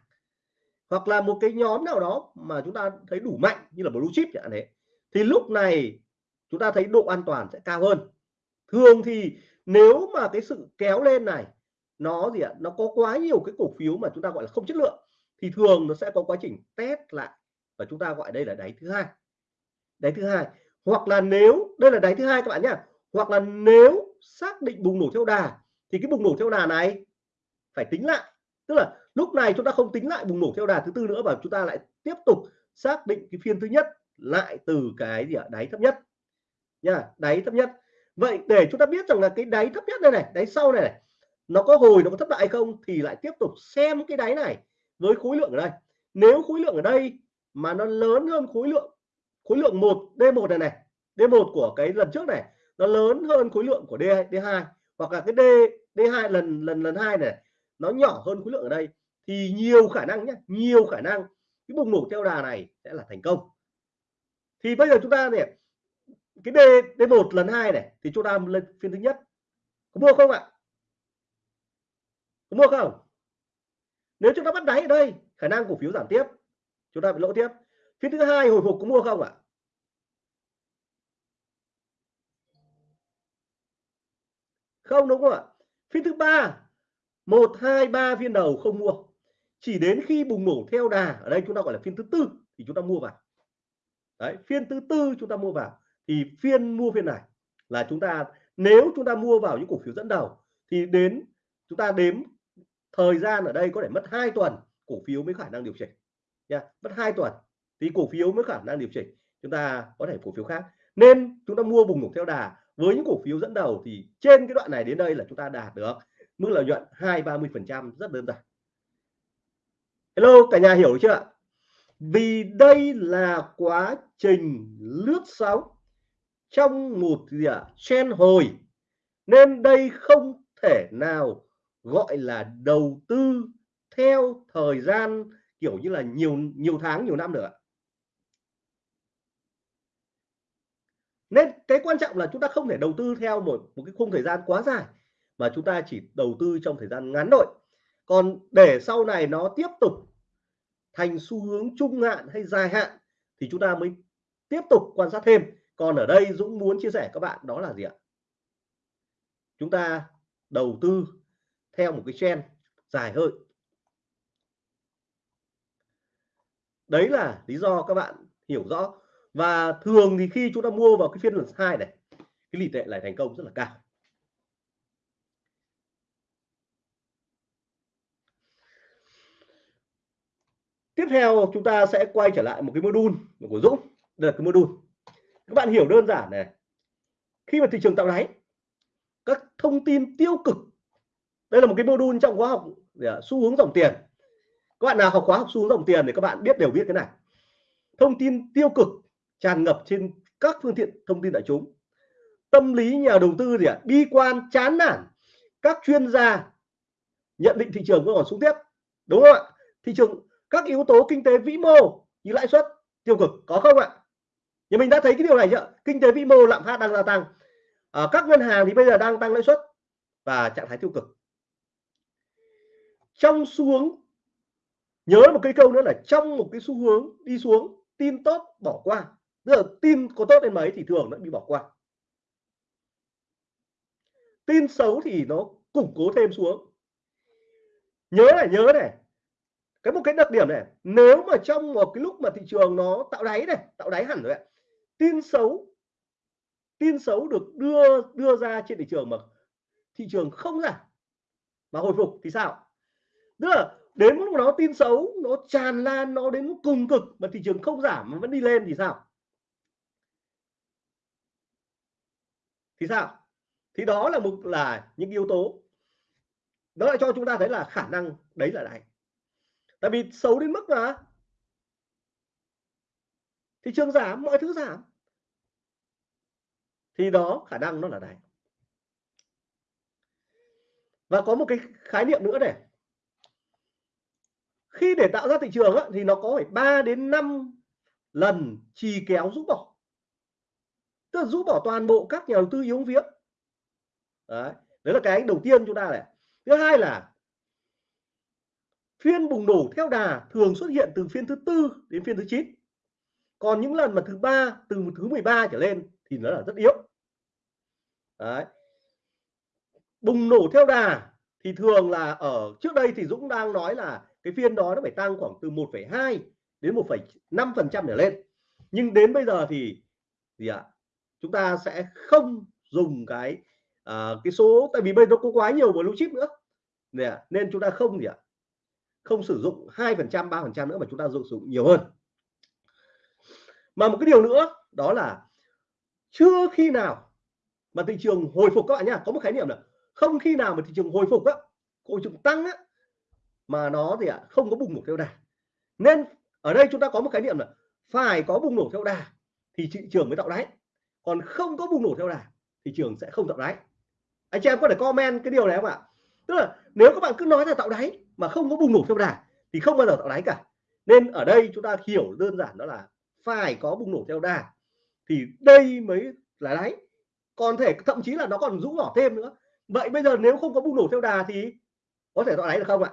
hoặc là một cái nhóm nào đó mà chúng ta thấy đủ mạnh như là blue chip chẳng hạn thế thì lúc này chúng ta thấy độ an toàn sẽ cao hơn. Thường thì nếu mà cái sự kéo lên này, nó gì ạ, nó có quá nhiều cái cổ phiếu mà chúng ta gọi là không chất lượng, thì thường nó sẽ có quá trình test lại và chúng ta gọi đây là đáy thứ hai. Đáy thứ hai, hoặc là nếu, đây là đáy thứ hai các bạn nhé hoặc là nếu xác định bùng nổ theo đà, thì cái bùng nổ theo đà này phải tính lại, tức là lúc này chúng ta không tính lại bùng nổ theo đà thứ tư nữa và chúng ta lại tiếp tục xác định cái phiên thứ nhất lại từ cái gì ạ? Đáy thấp nhất. Nha đáy thấp nhất. Vậy để chúng ta biết rằng là cái đáy thấp nhất này này đáy sau này, này nó có hồi nó có thất bại không thì lại tiếp tục xem cái đáy này với khối lượng ở đây. Nếu khối lượng ở đây mà nó lớn hơn khối lượng khối lượng 1 D1 này này D1 của cái lần trước này nó lớn hơn khối lượng của D D2 hoặc là cái D D2 lần lần lần hai này nó nhỏ hơn khối lượng ở đây thì nhiều khả năng nhé nhiều khả năng cái bùng nổ theo đà này sẽ là thành công. Thì bây giờ chúng ta này, cái D d một lần hai này, thì chúng ta lên phiên thứ nhất. Có mua không ạ? Có mua không? Nếu chúng ta bắt đáy ở đây, khả năng cổ phiếu giảm tiếp, chúng ta bị lỗ tiếp. Phiên thứ hai hồi phục có mua không ạ? Không, đúng không ạ? Phiên thứ ba, một, hai, ba phiên đầu không mua chỉ đến khi bùng nổ theo đà, ở đây chúng ta gọi là phiên thứ tư, thì chúng ta mua vào. Đấy, phiên thứ tư chúng ta mua vào, thì phiên mua phiên này là chúng ta, nếu chúng ta mua vào những cổ phiếu dẫn đầu, thì đến, chúng ta đếm thời gian ở đây có thể mất 2 tuần, cổ phiếu mới khả năng điều chỉnh, nha, mất 2 tuần, thì cổ phiếu mới khả năng điều chỉnh, chúng ta có thể cổ phiếu khác. Nên chúng ta mua bùng nổ theo đà, với những cổ phiếu dẫn đầu thì trên cái đoạn này đến đây là chúng ta đạt được mức lợi nhuận hai ba mươi phần trăm, rất đơn giản hello cả nhà hiểu chưa ạ? Vì đây là quá trình lướt sóng trong một gì ạ? À, chen hồi. Nên đây không thể nào gọi là đầu tư theo thời gian kiểu như là nhiều nhiều tháng nhiều năm nữa nên cái quan trọng là chúng ta không thể đầu tư theo một một cái khung thời gian quá dài mà chúng ta chỉ đầu tư trong thời gian ngắn thôi còn để sau này nó tiếp tục thành xu hướng trung hạn hay dài hạn thì chúng ta mới tiếp tục quan sát thêm. Còn ở đây Dũng muốn chia sẻ các bạn đó là gì ạ? Chúng ta đầu tư theo một cái trend dài hơi. Đấy là lý do các bạn hiểu rõ. Và thường thì khi chúng ta mua vào cái phiên lần hai này, cái tỷ lệ lại thành công rất là cao. Tiếp theo, chúng ta sẽ quay trở lại một cái module của Dũng. Đây là cái module. Các bạn hiểu đơn giản này. Khi mà thị trường tạo đáy, các thông tin tiêu cực, đây là một cái module trong khóa học xu hướng dòng tiền. Các bạn nào học khóa học xu hướng dòng tiền thì các bạn biết đều biết cái này. Thông tin tiêu cực tràn ngập trên các phương tiện thông tin đại chúng. Tâm lý nhà đầu tư gì ạ? Bi quan, chán nản. Các chuyên gia nhận định thị trường vẫn còn xuống tiếp. Đúng không ạ? Thị trường các yếu tố kinh tế vĩ mô như lãi suất, tiêu cực có không ạ? Thì mình đã thấy cái điều này chưa? Kinh tế vĩ mô lạm phát đang gia tăng. Ở các ngân hàng thì bây giờ đang tăng lãi suất và trạng thái tiêu cực. Trong xu hướng nhớ một cái câu nữa là trong một cái xu hướng đi xuống, tin tốt bỏ qua. Tức là tin có tốt đến mấy thì thường nó bị bỏ qua. Tin xấu thì nó củng cố thêm xuống. Nhớ này nhớ này cái một cái đặc điểm này, nếu mà trong một cái lúc mà thị trường nó tạo đáy này, tạo đáy hẳn rồi ạ, tin xấu tin xấu được đưa đưa ra trên thị trường mà thị trường không giảm mà hồi phục thì sao? Tức là đến lúc nó tin xấu, nó tràn lan, nó đến cùng cực mà thị trường không giảm mà vẫn đi lên thì sao? Thì sao? Thì đó là một, là những yếu tố. Đó lại cho chúng ta thấy là khả năng đấy là đáy tại vì xấu đến mức mà thị trường giảm mọi thứ giảm. Thì đó khả năng nó là đáy và có một cái khái niệm nữa này. Khi để tạo ra thị trường á, thì nó có phải 3 đến 5 lần trì kéo rũ bỏ. Tức là rũ bỏ toàn bộ các nhà đầu tư yếu viếng đấy đấy là cái đầu tiên chúng ta này. Thứ hai là phiên bùng nổ theo đà thường xuất hiện từ phiên thứ tư đến phiên thứ 9 còn những lần mà thứ ba từ thứ 13 trở lên thì nó là rất yếu. Đấy. Bùng nổ theo đà thì thường là ở trước đây thì Dũng đang nói là cái phiên đó nó phải tăng khoảng từ 1,2 đến 1,5 phần trăm trở lên. Nhưng đến bây giờ thì gì ạ? Chúng ta sẽ không dùng cái à, cái số tại vì bây giờ có quá nhiều blue chip nữa. Nên chúng ta không gì ạ? Không sử dụng hai phần trăm, ba phần trăm nữa mà chúng ta dùng sử dụng nhiều hơn. Mà một cái điều nữa, đó là chưa khi nào mà thị trường hồi phục các bạn nhá, có một khái niệm là không khi nào mà thị trường hồi phục á hồi trường tăng á, mà nó thì ạ, không có bùng nổ theo đà. Nên ở đây chúng ta có một khái niệm là phải có bùng nổ theo đà thì thị trường mới tạo đáy. Còn không có bùng nổ theo đà thị trường sẽ không tạo đáy. Anh chị em có thể comment cái điều này không ạ? Tức là nếu các bạn cứ nói là tạo đáy mà không có bùng nổ theo đà thì không bao giờ tạo đáy cả. Nên ở đây chúng ta hiểu đơn giản đó là phải có bùng nổ theo đà thì đây mới là đáy. Còn thể thậm chí là nó còn rũ nhỏ thêm nữa. Vậy bây giờ nếu không có bùng nổ theo đà thì có thể tạo đáy được không ạ?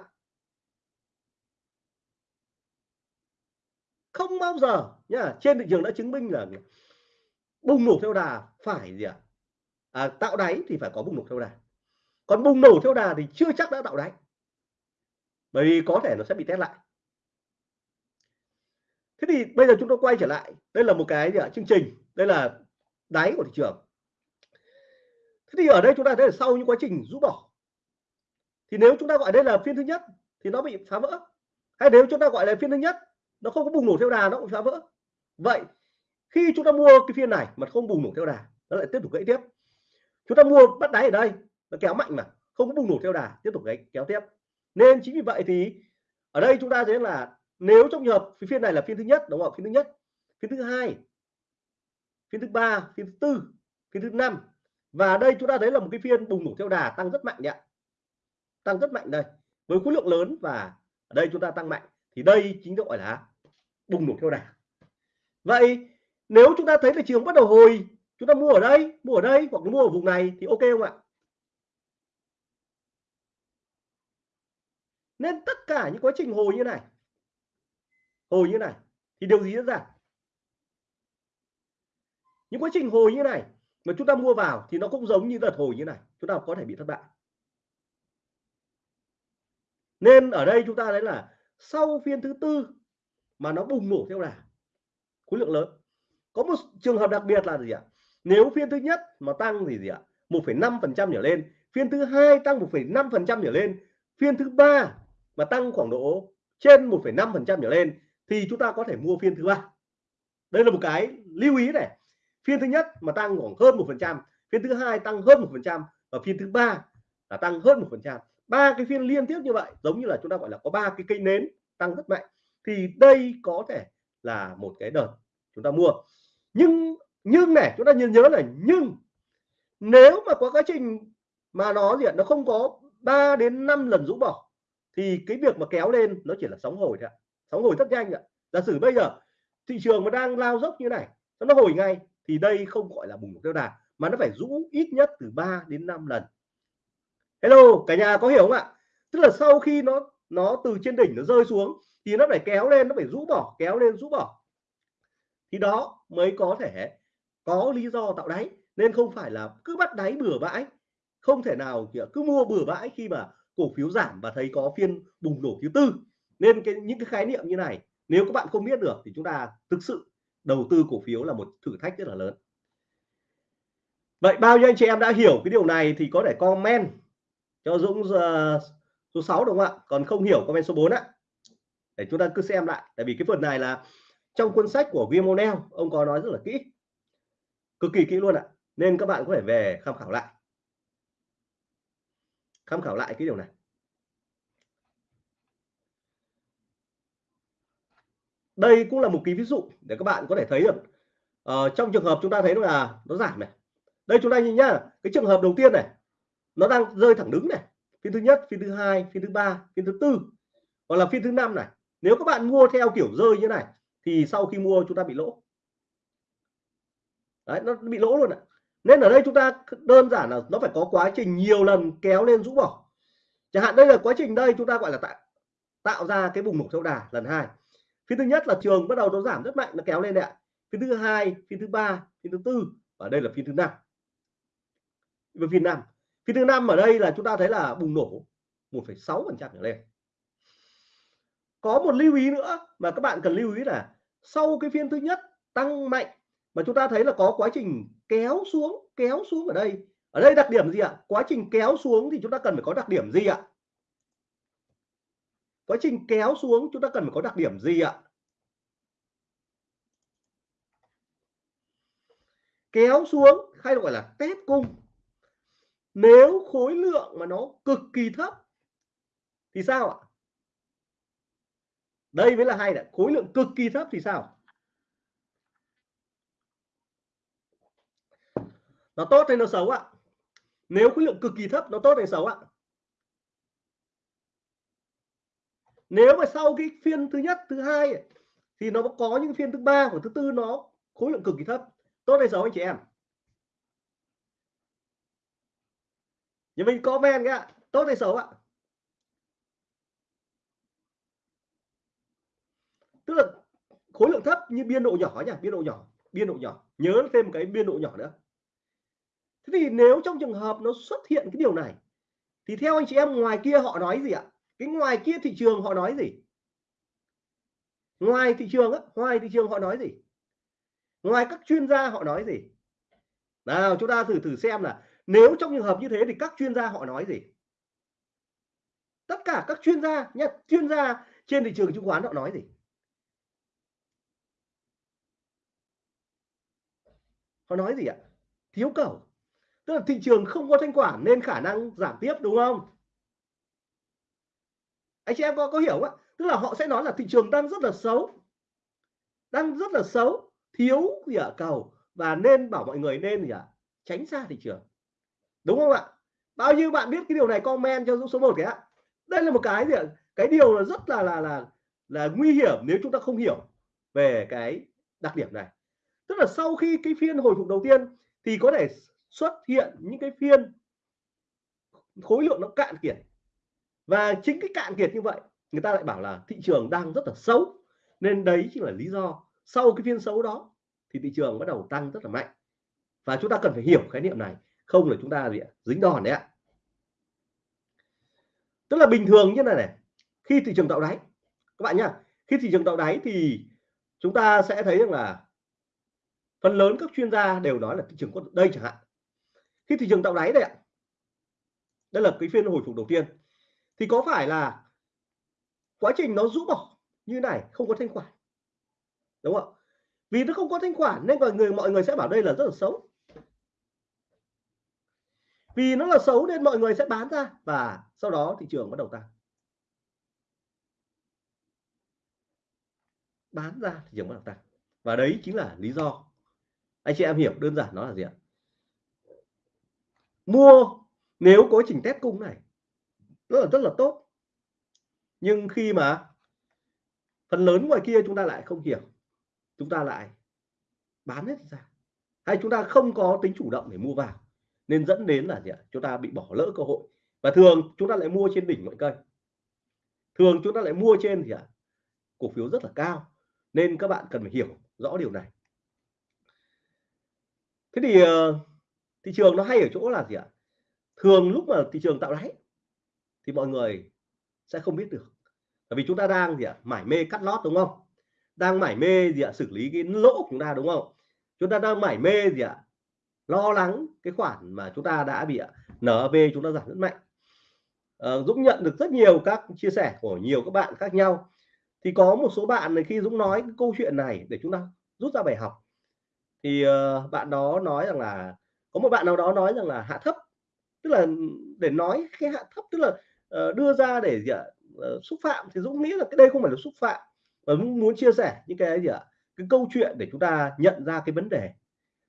Không bao giờ nhá. Trên thị trường đã chứng minh là bùng nổ theo đà phải gì ạ? À? à, tạo đáy thì phải có bùng nổ theo đà. Còn bùng nổ theo đà thì chưa chắc đã tạo đáy bởi vì có thể nó sẽ bị test lại. Thế thì bây giờ chúng ta quay trở lại. Đây là một cái gì ạ? chương trình. Đây là đáy của thị trường. Thế thì ở đây chúng ta thấy là sau những quá trình rũ bỏ, thì nếu chúng ta gọi đây là phiên thứ nhất, thì nó bị phá vỡ. Hay nếu chúng ta gọi là phiên thứ nhất, nó không có bùng nổ theo đà, nó cũng phá vỡ. Vậy, khi chúng ta mua cái phiên này mà không bùng nổ theo đà, nó lại tiếp tục gãy tiếp. Chúng ta mua bắt đáy ở đây, nó kéo mạnh mà, không có bùng nổ theo đà, tiếp tục gãy, kéo tiếp nên chính vì vậy thì ở đây chúng ta thấy là nếu trong trường hợp phiên này là phiên thứ nhất, đúng không phiên thứ nhất, phiên thứ hai, phiên thứ ba, phiên thứ tư, phiên thứ năm. Và đây chúng ta thấy là một cái phiên bùng nổ theo đà tăng rất mạnh đấy tăng rất mạnh đây, với khối lượng lớn và ở đây chúng ta tăng mạnh. Thì đây chính gọi là bùng nổ theo đà. Vậy nếu chúng ta thấy thị trường bắt đầu hồi, chúng ta mua ở đây, mua ở đây hoặc mua ở vùng này thì ok không ạ? Nên tất cả những quá trình hồi như này hồi như này thì điều gì diễn ra? Những quá trình hồi như này mà chúng ta mua vào thì nó cũng giống như đợt hồi như này chúng ta có thể bị thất bại. Nên ở đây chúng ta thấy là sau phiên thứ tư mà nó bùng nổ theo đà khối lượng lớn. Có một trường hợp đặc biệt là gì ạ? Nếu phiên thứ nhất mà tăng thì gì ạ? 1,5 phần trăm trở lên phiên thứ hai tăng 1,5 phần trăm trở lên phiên thứ ba mà tăng khoảng độ trên 1,5% trở lên thì chúng ta có thể mua phiên thứ ba. Đây là một cái lưu ý này. Phiên thứ nhất mà tăng khoảng hơn một phần trăm phiên thứ hai tăng hơn một phần trăm và phiên thứ ba là tăng hơn một phần trăm. Ba cái phiên liên tiếp như vậy giống như là chúng ta gọi là có ba cái cây nến tăng rất mạnh thì đây có thể là một cái đợt chúng ta mua. Nhưng nhưng này chúng ta nhớ nhớ này nhưng nếu mà có quá trình mà nó gì nó không có 3 đến 5 lần rũ bỏ thì cái việc mà kéo lên nó chỉ là sóng hồi thôi sóng hồi rất nhanh ạ. Giả sử bây giờ thị trường mà đang lao dốc như này nó hồi ngay, thì đây không gọi là bùng nổ theo đà, mà nó phải rũ ít nhất từ 3 đến 5 lần. Hello, cả nhà có hiểu không ạ? Tức là sau khi nó nó từ trên đỉnh nó rơi xuống, thì nó phải kéo lên, nó phải rũ bỏ, kéo lên, rũ bỏ. Thì đó mới có thể có lý do tạo đáy, nên không phải là cứ bắt đáy bừa bãi. Không thể nào cứ mua bừa bãi khi mà cổ phiếu giảm và thấy có phiên bùng nổ thứ tư. Nên cái những cái khái niệm như này nếu các bạn không biết được thì chúng ta thực sự đầu tư cổ phiếu là một thử thách rất là lớn. Vậy bao nhiêu anh chị em đã hiểu cái điều này thì có thể comment cho Dũng uh, số 6 đúng không ạ? Còn không hiểu comment số 4 á để chúng ta cứ xem lại tại vì cái phần này là trong cuốn sách của William O'Neill ông có nói rất là kỹ. Cực kỳ kỹ luôn ạ. Nên các bạn có thể về tham khảo lại tham khảo lại cái điều này. Đây cũng là một cái ví dụ để các bạn có thể thấy được. Ờ, trong trường hợp chúng ta thấy là nó giảm này. Đây chúng ta nhìn nhá cái trường hợp đầu tiên này nó đang rơi thẳng đứng này. Phiên thứ nhất phiên thứ hai phiên thứ ba phiên thứ tư hoặc là phiên thứ năm này. Nếu các bạn mua theo kiểu rơi như này thì sau khi mua chúng ta bị lỗ. Đấy, nó bị lỗ luôn ạ nên ở đây chúng ta đơn giản là nó phải có quá trình nhiều lần kéo lên rũ bỏ. Chẳng hạn đây là quá trình đây chúng ta gọi là tạo tạo ra cái bùng nổ theo đà lần hai. Phiên thứ nhất là trường bắt đầu nó giảm rất mạnh nó kéo lên đấy ạ. Phiên thứ hai phiên thứ ba phiên thứ tư và đây là phiên thứ năm. Phiên năm. Phiên thứ năm ở đây là chúng ta thấy là bùng nổ 1,6 phần trăm trở lên. Có một lưu ý nữa mà các bạn cần lưu ý là sau cái phiên thứ nhất tăng mạnh mà chúng ta thấy là có quá trình kéo xuống kéo xuống ở đây. Ở đây đặc điểm gì ạ? Quá trình kéo xuống thì chúng ta cần phải có đặc điểm gì ạ? Quá trình kéo xuống chúng ta cần phải có đặc điểm gì ạ? Kéo xuống hay gọi là test cung. Nếu khối lượng mà nó cực kỳ thấp thì sao ạ? Đây mới là hay đấy khối lượng cực kỳ thấp thì sao? Nó tốt hay nó xấu ạ? Nếu khối lượng cực kỳ thấp, nó tốt hay xấu ạ? Nếu mà sau cái phiên thứ nhất, thứ hai thì nó có những phiên thứ ba của thứ tư nó khối lượng cực kỳ thấp. Tốt hay xấu anh chị em? Nhưng mình comment ạ tốt hay xấu ạ? Tức là khối lượng thấp như biên độ nhỏ nhỉ biên độ nhỏ, biên độ nhỏ. Nhớ thêm cái biên độ nhỏ nữa thế thì nếu trong trường hợp nó xuất hiện cái điều này, thì theo anh chị em, ngoài kia họ nói gì ạ? Cái ngoài kia thị trường họ nói gì? Ngoài thị trường á, ngoài thị trường họ nói gì? Ngoài các chuyên gia họ nói gì? Nào, chúng ta thử thử xem là nếu trong trường hợp như thế thì các chuyên gia họ nói gì? Tất cả các chuyên gia nhé chuyên gia trên thị trường chứng khoán họ nói gì? Họ nói gì ạ? Thiếu cầu tức là thị trường không có thanh khoản nên khả năng giảm tiếp, đúng không? Anh chị em có có hiểu không tức là họ sẽ nói là thị trường đang rất là xấu. Đang rất là xấu, thiếu gì ở cầu. Và nên bảo mọi người nên gì ạ? Tránh xa thị trường. Đúng không ạ? Bao nhiêu bạn biết cái điều này, comment cho số 1 cái ạ. Đây là một cái gì ạ? Cái điều là rất là là là là nguy hiểm nếu chúng ta không hiểu về cái đặc điểm này. Tức là sau khi cái phiên hồi phục đầu tiên thì có thể xuất hiện những cái phiên khối lượng nó cạn kiệt. Và chính cái cạn kiệt như vậy, người ta lại bảo là thị trường đang rất là xấu. Nên đấy chính là lý do sau cái phiên xấu đó thì thị trường bắt đầu tăng rất là mạnh. Và chúng ta cần phải hiểu khái niệm này, không là chúng ta gì dính đòn đấy ạ. Tức là bình thường như này này, khi thị trường tạo đáy, các bạn nhá, khi thị trường tạo đáy thì chúng ta sẽ thấy rằng là phần lớn các chuyên gia đều nói là thị trường có đây chẳng hạn khi thị trường tạo đáy đây ạ. Đây là cái phiên hồi phục đầu tiên. Thì có phải là quá trình nó rũ bỏ như này không có thanh khoản? Đúng không vì nó không có thanh khoản nên mọi người mọi người sẽ bảo đây là rất là xấu. Vì nó là xấu nên mọi người sẽ bán ra và sau đó thị trường bắt đầu tăng. Bán ra thị trường bắt đầu tăng. Và đấy chính là lý do. Anh chị em hiểu đơn giản nó là gì ạ? Mua nếu có chỉnh test cung này rất là rất là tốt. Nhưng khi mà phần lớn ngoài kia chúng ta lại không hiểu chúng ta lại bán hết ra. Hay chúng ta không có tính chủ động để mua vào nên dẫn đến là gì ạ? Chúng ta bị bỏ lỡ cơ hội. Và thường chúng ta lại mua trên đỉnh mọi cây. Thường chúng ta lại mua trên thì ạ? Cổ phiếu rất là cao nên các bạn cần phải hiểu rõ điều này. Thế thì uh, thị trường nó hay ở chỗ là gì ạ? Thường lúc mà thị trường tạo đáy thì mọi người sẽ không biết được. Bởi vì chúng ta đang gì ạ? Mải mê cắt lót đúng không? Đang mải mê gì ạ? Xử lý cái lỗ của chúng ta đúng không? Chúng ta đang mải mê gì ạ? Lo lắng cái khoản mà chúng ta đã bị ạ NAV chúng ta giảm rất mạnh. À, Dũng nhận được rất nhiều các chia sẻ của nhiều các bạn khác nhau. Thì có một số bạn này khi Dũng nói cái câu chuyện này để chúng ta rút ra bài học. Thì uh, bạn đó nói rằng là có một bạn nào đó nói rằng là hạ thấp tức là để nói cái hạ thấp tức là uh, đưa ra để gì ạ? Uh, xúc phạm thì Dũng nghĩ là cái đây không phải là xúc phạm. Và Dũng muốn chia sẻ những cái gì ạ? Cái câu chuyện để chúng ta nhận ra cái vấn đề.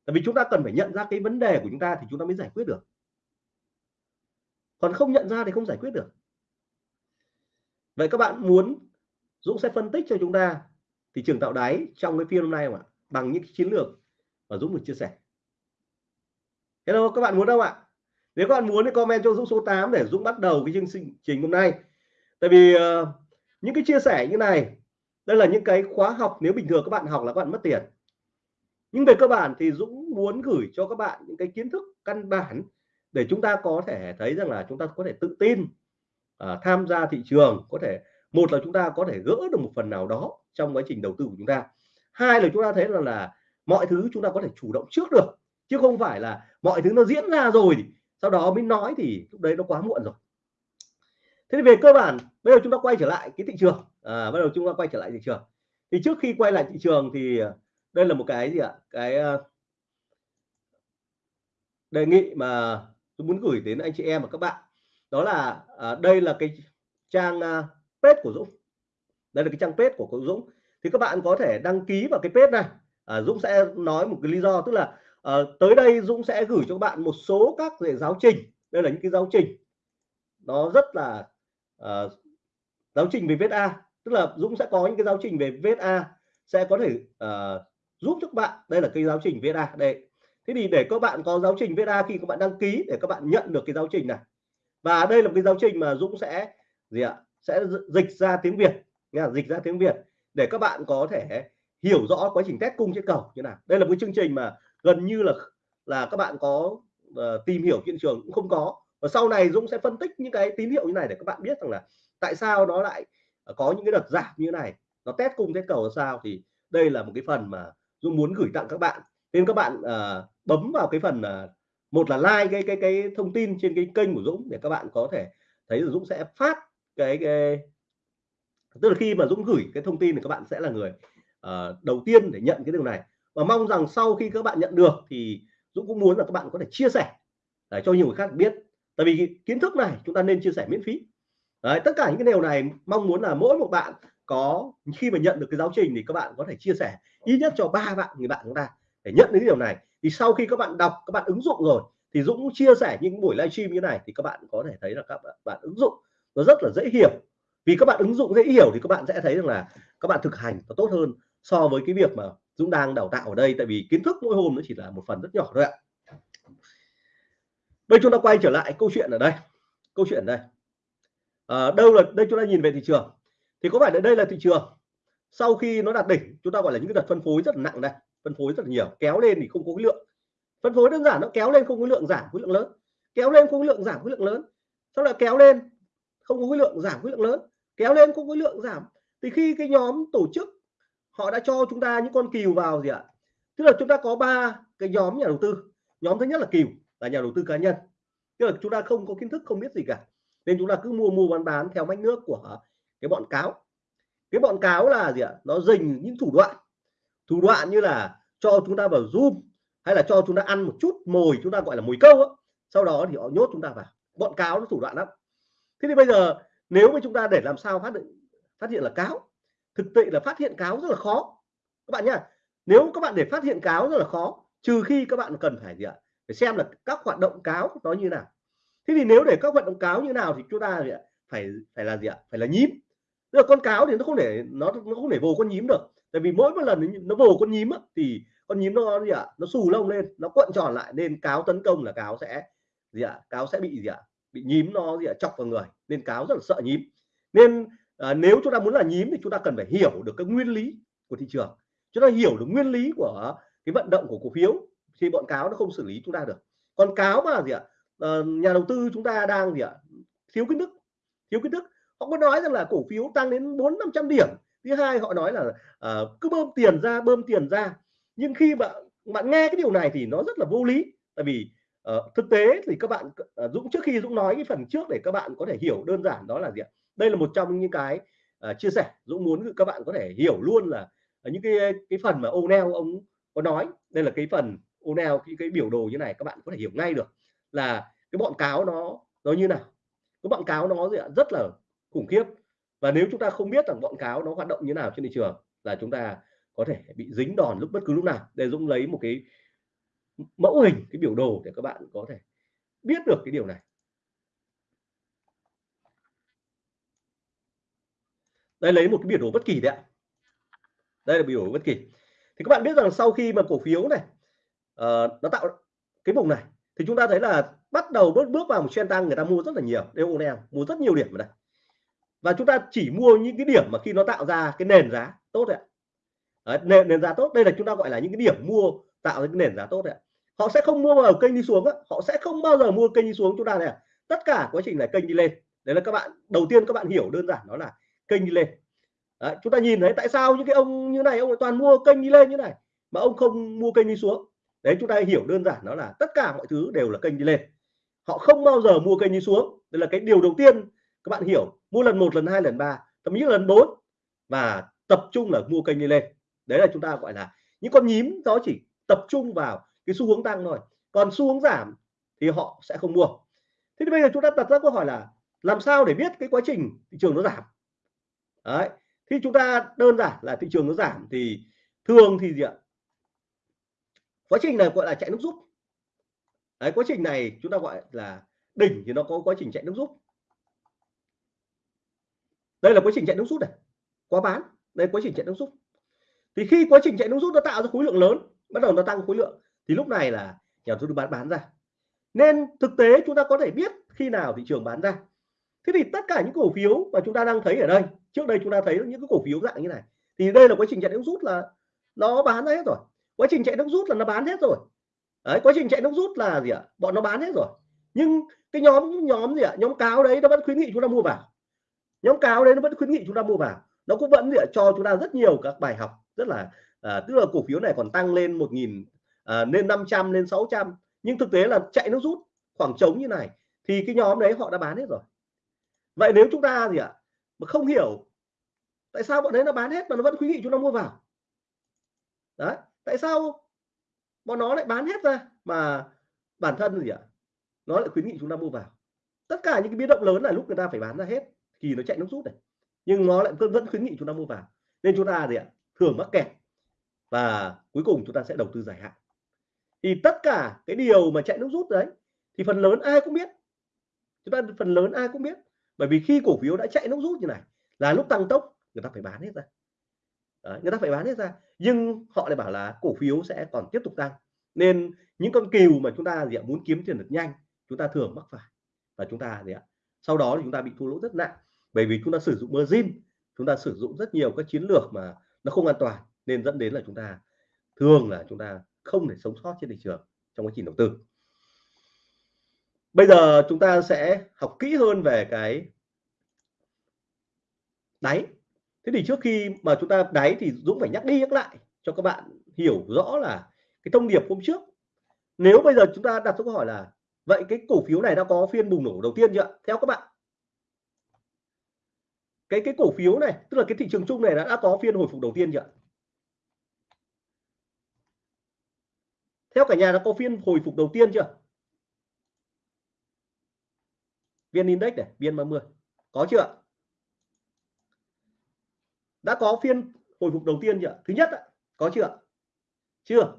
Tại vì chúng ta cần phải nhận ra cái vấn đề của chúng ta thì chúng ta mới giải quyết được. Còn không nhận ra thì không giải quyết được. Vậy các bạn muốn Dũng sẽ phân tích cho chúng ta thị trường tạo đáy trong cái phiên hôm nay mà bằng những chiến lược mà Dũng được chia sẻ hello các bạn muốn không ạ? Nếu các bạn muốn thì comment cho Dũng số 8 để Dũng bắt đầu cái chương trình hôm nay. Tại vì uh, những cái chia sẻ như này đây là những cái khóa học nếu bình thường các bạn học là các bạn mất tiền. Nhưng về cơ bản thì Dũng muốn gửi cho các bạn những cái kiến thức căn bản để chúng ta có thể thấy rằng là chúng ta có thể tự tin uh, tham gia thị trường. Có thể một là chúng ta có thể gỡ được một phần nào đó trong quá trình đầu tư của chúng ta. Hai là chúng ta thấy là là mọi thứ chúng ta có thể chủ động trước được chứ không phải là mọi thứ nó diễn ra rồi thì sau đó mới nói thì lúc đấy nó quá muộn rồi. Thế thì về cơ bản bây giờ chúng ta quay trở lại cái thị trường. À, bắt đầu chúng ta quay trở lại thị trường. Thì trước khi quay lại thị trường thì à, đây là một cái gì ạ? Cái à, đề nghị mà tôi muốn gửi đến anh chị em và các bạn. Đó là à, đây là cái trang à, page của Dũng. Đây là cái trang page của, của Dũng. Thì các bạn có thể đăng ký vào cái page này. À, Dũng sẽ nói một cái lý do tức là à, tới đây Dũng sẽ gửi cho các bạn một số các về giáo trình. Đây là những cái giáo trình nó rất là à, giáo trình về VSA tức là Dũng sẽ có những cái giáo trình về VSA sẽ có thể à, giúp cho các bạn. Đây là cái giáo trình VSA đây thế thì để các bạn có giáo trình VSA khi các bạn đăng ký để các bạn nhận được cái giáo trình này. Và đây là một cái giáo trình mà Dũng sẽ gì ạ sẽ dịch ra tiếng Việt nha dịch ra tiếng Việt để các bạn có thể hiểu rõ quá trình test cung trên cầu. Như nào? Đây là một chương trình mà gần như là là các bạn có uh, tìm hiểu thị trường cũng không có. Và sau này Dũng sẽ phân tích những cái tín hiệu như này để các bạn biết rằng là tại sao nó lại ờ, có những cái đợt giảm như này. Nó test cung test cầu là sao thì đây là một cái phần mà Dũng muốn gửi tặng các bạn. Nên các bạn uh, bấm vào cái phần uh, một là like cái cái cái thông tin trên cái kênh của Dũng để các bạn có thể thấy là Dũng sẽ phát cái, cái tức là khi mà Dũng gửi cái thông tin thì các bạn sẽ là người uh, đầu tiên để nhận cái điều này và mong rằng sau khi các bạn nhận được thì Dũng cũng muốn là các bạn có thể chia sẻ để cho nhiều người khác biết. Tại vì kiến thức này chúng ta nên chia sẻ miễn phí. Đấy, tất cả những cái điều này mong muốn là mỗi một bạn có khi mà nhận được cái giáo trình thì các bạn có thể chia sẻ ít nhất cho ba bạn người bạn chúng ta để nhận đến điều này. Thì sau khi các bạn đọc các bạn ứng dụng rồi thì Dũng chia sẻ những buổi livestream như này thì các bạn có thể thấy là các bạn ứng dụng nó rất là dễ hiểu. Vì các bạn ứng dụng dễ hiểu thì các bạn sẽ thấy rằng là các bạn thực hành nó tốt hơn so với cái việc mà Dũng đang đào tạo ở đây tại vì kiến thức mỗi hôm nó chỉ là một phần rất nhỏ thôi ạ. Đây chúng ta quay trở lại câu chuyện ở đây. Câu chuyện ở đây. À, đâu là đây chúng ta nhìn về thị trường. Thì có phải là đây là thị trường? Sau khi nó đạt đỉnh chúng ta gọi là những cái đợt phân phối rất là nặng đây phân phối rất là nhiều kéo lên thì không có cái lượng. Phân phối đơn giản nó kéo lên không khối lượng giảm khối lượng lớn. Kéo lên không khối lượng giảm khối lượng lớn. Sau là kéo lên không có khối lượng giảm khối lượng lớn. Kéo lên không khối lượng giảm. Thì khi cái nhóm tổ chức họ đã cho chúng ta những con cừu vào gì ạ? Tức là chúng ta có ba cái nhóm nhà đầu tư. Nhóm thứ nhất là cừu là nhà đầu tư cá nhân. Tức là chúng ta không có kiến thức, không biết gì cả. Nên chúng ta cứ mua mua, bán bán theo mách nước của cái bọn cáo. Cái bọn cáo là gì ạ? Nó dình những thủ đoạn. Thủ đoạn như là cho chúng ta vào zoom, hay là cho chúng ta ăn một chút mồi, chúng ta gọi là mồi câu đó. sau đó thì họ nhốt chúng ta vào. Bọn cáo nó thủ đoạn lắm. Thế thì bây giờ nếu mà chúng ta để làm sao phát hiện phát hiện là cáo thực tế là phát hiện cáo rất là khó. Các bạn nhá nếu các bạn để phát hiện cáo rất là khó trừ khi các bạn cần phải gì ạ? Phải xem là các hoạt động cáo nó như nào. Thế thì nếu để các hoạt động cáo như nào thì chúng ta gì ạ? phải phải là gì ạ? Phải là nhím. Tức là con cáo thì nó không để nó nó không để vồ con nhím được. Tại vì mỗi một lần nó vồ con nhím á, thì con nhím nó gì ạ? Nó xù lông lên nó cuộn tròn lại nên cáo tấn công là cáo sẽ gì ạ? Cáo sẽ bị gì ạ? Bị nhím nó gì ạ? Chọc vào người nên cáo rất là sợ nhím. Nên à, nếu chúng ta muốn là nhím thì chúng ta cần phải hiểu được cái nguyên lý của thị trường. Chúng ta hiểu được nguyên lý của cái vận động của cổ phiếu thì bọn cáo nó không xử lý chúng ta được. Còn cáo mà gì ạ? À, nhà đầu tư chúng ta đang gì ạ? Thiếu kiến thức thiếu kiến thức. Họ có nói rằng là cổ phiếu tăng đến bốn năm trăm điểm. Thứ hai họ nói là à, cứ bơm tiền ra bơm tiền ra. Nhưng khi bạn bạn nghe cái điều này thì nó rất là vô lý. Tại vì uh, thực tế thì các bạn uh, Dũng trước khi Dũng nói cái phần trước để các bạn có thể hiểu đơn giản đó là gì ạ? Đây là một trong những cái uh, chia sẻ Dũng muốn các bạn có thể hiểu luôn là ờ, những cái cái phần mà O'Neill ông có nói. Đây là cái phần O'Neill cái cái biểu đồ như này các bạn có thể hiểu ngay được là cái bọn cáo nó nó như nào. Cái bọn cáo nó rất là khủng khiếp. Và nếu chúng ta không biết rằng bọn cáo nó hoạt động như nào trên thị trường là chúng ta có thể bị dính đòn lúc bất cứ lúc nào. Để Dũng lấy một cái mẫu hình cái biểu đồ để các bạn có thể biết được cái điều này. Đây lấy một cái biểu đồ bất kỳ đấy ạ. Đây là biểu đồ bất kỳ. Thì các bạn biết rằng sau khi mà cổ phiếu này uh, nó tạo cái vùng này thì chúng ta thấy là bắt đầu bước bước vào một trend tăng người ta mua rất là nhiều đây mua rất nhiều điểm ở đây. Và chúng ta chỉ mua những cái điểm mà khi nó tạo ra cái nền giá tốt đấy, đấy nền, nền giá tốt đây là chúng ta gọi là những cái điểm mua tạo ra cái nền giá tốt đấy họ sẽ không mua vào kênh đi xuống á. họ sẽ không bao giờ mua kênh đi xuống chúng ta này tất cả quá trình này kênh đi lên. Đấy là các bạn đầu tiên các bạn hiểu đơn giản đó là kênh đi lên. Đấy, chúng ta nhìn thấy tại sao những cái ông như này ông toàn mua kênh đi lên như này mà ông không mua kênh đi xuống. Đấy chúng ta hiểu đơn giản đó là tất cả mọi thứ đều là kênh đi lên. Họ không bao giờ mua kênh đi xuống. Đây là cái điều đầu tiên các bạn hiểu. Mua lần một lần hai lần ba thậm chí lần bốn và tập trung là mua kênh đi lên. Đấy là chúng ta gọi là những con nhím đó chỉ tập trung vào cái xu hướng tăng thôi. Còn xu hướng giảm thì họ sẽ không mua. Thế thì bây giờ chúng ta đặt ra câu hỏi là làm sao để biết cái quá trình thị trường nó giảm? Đấy, khi chúng ta đơn giản là thị trường nó giảm thì thường thì gì ạ? Quá trình này gọi là chạy nước rút. Đấy, quá trình này chúng ta gọi là đỉnh thì nó có quá trình chạy nước rút. Đây là quá trình chạy nước rút này, quá bán, đây quá trình chạy nước rút. Thì khi quá trình chạy nước rút nó tạo ra khối lượng lớn, bắt đầu nó tăng khối lượng, thì lúc này là nhà đầu tư bán bán ra. Nên thực tế chúng ta có thể biết khi nào thị trường bán ra. Thế thì tất cả những cổ phiếu mà chúng ta đang thấy ở đây trước đây chúng ta thấy những cái cổ phiếu dạng như này. Thì đây là quá trình chạy nước rút là nó bán ra hết rồi. Quá trình chạy nước rút là nó bán hết rồi. Đấy quá trình chạy nước rút là gì ạ? Bọn nó bán hết rồi. Nhưng cái nhóm nhóm gì ạ? Nhóm cáo đấy nó vẫn khuyến nghị chúng ta mua vào. Nhóm cáo đấy nó vẫn khuyến nghị chúng ta mua vào. Nó cũng vẫn gì ạ, cho chúng ta rất nhiều các bài học rất là à, tức là cổ phiếu này còn tăng lên một nghìn à, lên 500 lên 600 nhưng thực tế là chạy nước rút khoảng trống như này thì cái nhóm đấy họ đã bán hết rồi. Vậy nếu chúng ta gì ạ? Mà không hiểu tại sao bọn đấy nó bán hết mà nó vẫn khuyến nghị chúng ta mua vào. Đấy, tại sao bọn nó lại bán hết ra mà bản thân gì ạ? Nó lại khuyến nghị chúng ta mua vào. Tất cả những cái biến động lớn là lúc người ta phải bán ra hết, thì nó chạy nước rút này. Nhưng nó lại vẫn khuyến nghị chúng ta mua vào. Nên chúng ta gì ạ? Thường mắc kẹt. Và cuối cùng chúng ta sẽ đầu tư dài hạn. Thì tất cả cái điều mà chạy nước rút đấy, thì phần lớn ai cũng biết. Chúng ta phần lớn ai cũng biết bởi vì khi cổ phiếu đã chạy nước rút như này là lúc tăng tốc người ta phải bán hết ra. Đấy, người ta phải bán hết ra. Nhưng họ lại bảo là cổ phiếu sẽ còn tiếp tục tăng. Nên những con cừu mà chúng ta gì ạ, muốn kiếm tiền được nhanh chúng ta thường mắc phải. Và chúng ta gì ạ sau đó thì chúng ta bị thua lỗ rất nặng. Bởi vì chúng ta sử dụng margin chúng ta sử dụng rất nhiều các chiến lược mà nó không an toàn nên dẫn đến là chúng ta thường là chúng ta không thể sống sót trên thị trường trong quá trình đầu tư bây giờ chúng ta sẽ học kỹ hơn về cái đáy. Thế thì trước khi mà chúng ta đáy thì Dũng phải nhắc đi nhắc lại cho các bạn hiểu rõ là cái thông điệp hôm trước. Nếu bây giờ chúng ta đặt câu hỏi là vậy cái cổ phiếu này đã có phiên bùng nổ đầu tiên chưa theo các bạn. Cái cái cổ phiếu này tức là cái thị trường chung này đã, đã có phiên hồi phục đầu tiên chưa theo cả nhà đã có phiên hồi phục đầu tiên chưa? Viên index này, viên 30 có chưa đã có phiên hồi phục đầu tiên chưa thứ nhất có chưa chưa.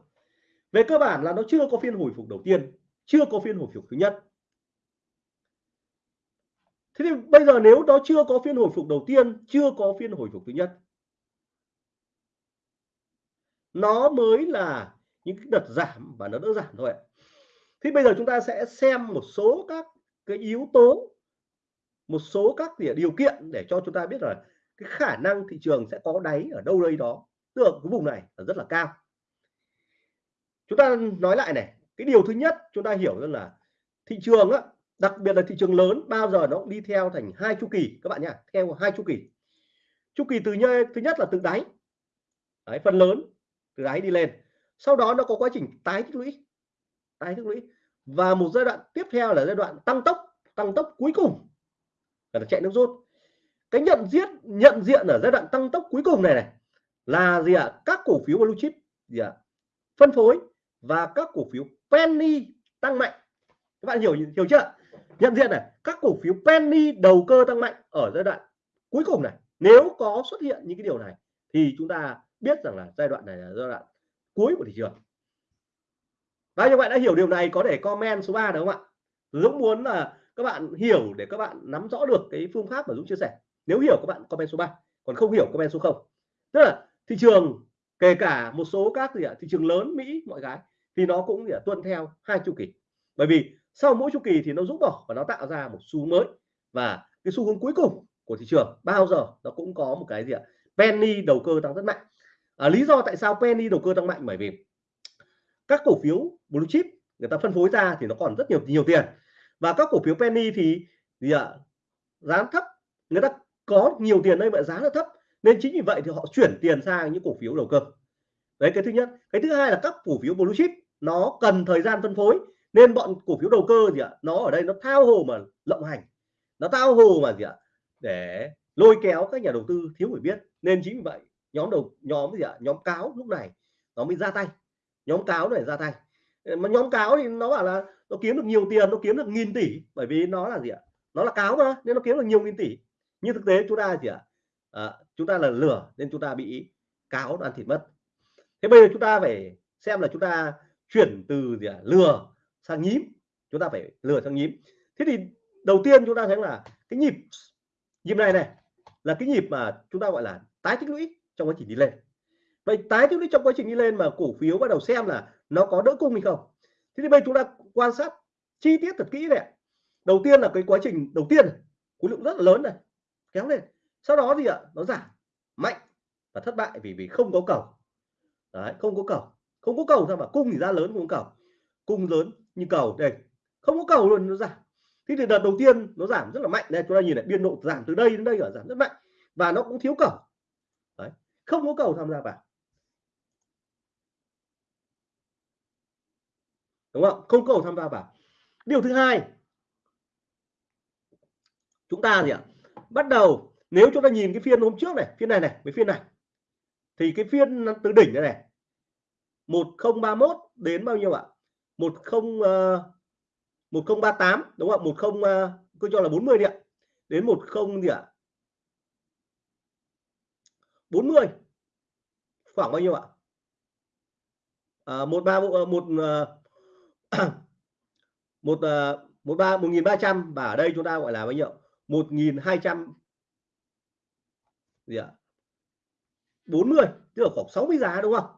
Về cơ bản là nó chưa có phiên hồi phục đầu tiên, chưa có phiên hồi phục thứ nhất. Thế thì bây giờ nếu nó chưa có phiên hồi phục đầu tiên, chưa có phiên hồi phục thứ nhất, nó mới là những cái đợt giảm và nó đỡ giảm thôi thế bây giờ chúng ta sẽ xem một số các cái yếu tố một số các điều kiện để cho chúng ta biết là cái khả năng thị trường sẽ có đáy ở đâu đây đó. Tức là cái vùng này là rất là cao. Chúng ta nói lại này cái điều thứ nhất chúng ta hiểu rằng là thị trường á đặc biệt là thị trường lớn bao giờ nó cũng đi theo thành hai chu kỳ các bạn nhá theo hai chu kỳ. Chu kỳ từ nhơi thứ nhất là từ đáy. Đấy, phần lớn từ đáy đi lên. Sau đó nó có quá trình tái tích lũy tái tích lũy và một giai đoạn tiếp theo là giai đoạn tăng tốc tăng tốc cuối cùng là chạy nước rút. Cái nhận diện nhận diện ở giai đoạn tăng tốc cuối cùng này này, là gì ạ? À? các cổ phiếu blue chip, gì ạ? À? phân phối và các cổ phiếu penny tăng mạnh. Các bạn hiểu hiểu chưa? Nhận diện này, các cổ phiếu penny đầu cơ tăng mạnh ở giai đoạn cuối cùng này. Nếu có xuất hiện những cái điều này, thì chúng ta biết rằng là giai đoạn này là giai đoạn cuối của thị trường đấy các bạn đã hiểu điều này có thể comment số 3 được không ạ? Dũng muốn là các bạn hiểu để các bạn nắm rõ được cái phương pháp mà Dũng chia sẻ. Nếu hiểu các bạn comment số 3 còn không hiểu comment số 0 tức là thị trường kể cả một số các gì ạ thị trường lớn Mỹ mọi cái thì nó cũng gì tuân theo hai chu kỳ. Bởi vì sau mỗi chu kỳ thì nó rút bỏ và nó tạo ra một xu mới. Và cái xu hướng cuối cùng của thị trường bao giờ nó cũng có một cái gì ạ penny đầu cơ tăng rất mạnh. À, lý do tại sao penny đầu cơ tăng mạnh? Bởi vì các cổ phiếu blue chip, người ta phân phối ra thì nó còn rất nhiều nhiều tiền. Và các cổ phiếu penny thì gì ạ? Giá thấp, người ta có nhiều tiền đây mà giá nó thấp, nên chính vì vậy thì họ chuyển tiền sang những cổ phiếu đầu cơ. Đấy, cái thứ nhất. Cái thứ hai là các cổ phiếu blue chip, nó cần thời gian phân phối, nên bọn cổ phiếu đầu cơ gì ạ? Nó ở đây nó thao hồ mà lộng hành. Nó thao hồ mà gì ạ? Để lôi kéo các nhà đầu tư, thiếu hiểu biết. Nên chính vì vậy, nhóm đầu, nhóm gì ạ? Nhóm cáo lúc này nó mới ra tay nhóm cáo này ra tay. Ờ, mà nhóm cáo thì nó bảo là nó kiếm được nhiều tiền nó kiếm được nghìn tỷ bởi vì nó là gì ạ? Nó là cáo mà nên nó kiếm được nhiều nghìn tỷ. Nhưng thực tế chúng ta gì ạ? À, chúng ta là lừa nên chúng ta bị cáo ăn thịt mất. Thế bây giờ chúng ta phải xem là chúng ta chuyển từ gì ạ? Lừa sang nhím. Chúng ta phải lừa sang nhím. Thế thì đầu tiên chúng ta thấy là cái nhịp nhịp này này là cái nhịp mà chúng ta gọi là tái tích lũy trong quá trình đi lên vậy tái tích lũy trong quá trình đi lên mà cổ phiếu bắt đầu xem là nó có đỡ cung hay không? Thế thì bây chúng ta quan sát chi tiết thật kỹ này đầu tiên là cái quá trình đầu tiên khối lượng rất là lớn này kéo lên. Sau đó gì ạ nó giảm mạnh và thất bại vì vì không có cầu. Đấy, không có cầu. Không có cầu sao mà cung thì ra lớn không có cầu. Cung lớn như cầu đây. Không có cầu luôn nó giảm. Thế thì đợt đầu tiên nó giảm rất là mạnh. Đây chúng ta nhìn lại biên độ giảm từ đây đến đây ở giảm rất mạnh và nó cũng thiếu cầu. Đấy. không có cầu tham gia vào. Đúng không? Không cầu tham gia vào. Điều thứ hai chúng ta gì ạ? Bắt đầu nếu chúng ta nhìn cái phiên hôm trước này phiên này này với phiên này thì cái phiên từ đỉnh này này 1031 đến bao nhiêu ạ? 10 uh, 1038 đúng không 10 uh, ờ, cứ cho là 40 đi ạ. Đến 10 gì ạ? 40 khoảng bao nhiêu ạ? À, 13 một ờ, *coughs* một một một ba, một nghìn ba trăm và ở đây chúng ta gọi là bao nhiêu? Một nghìn hai trăm. Gì ạ? 40 tức là khoảng 60 giá đúng không?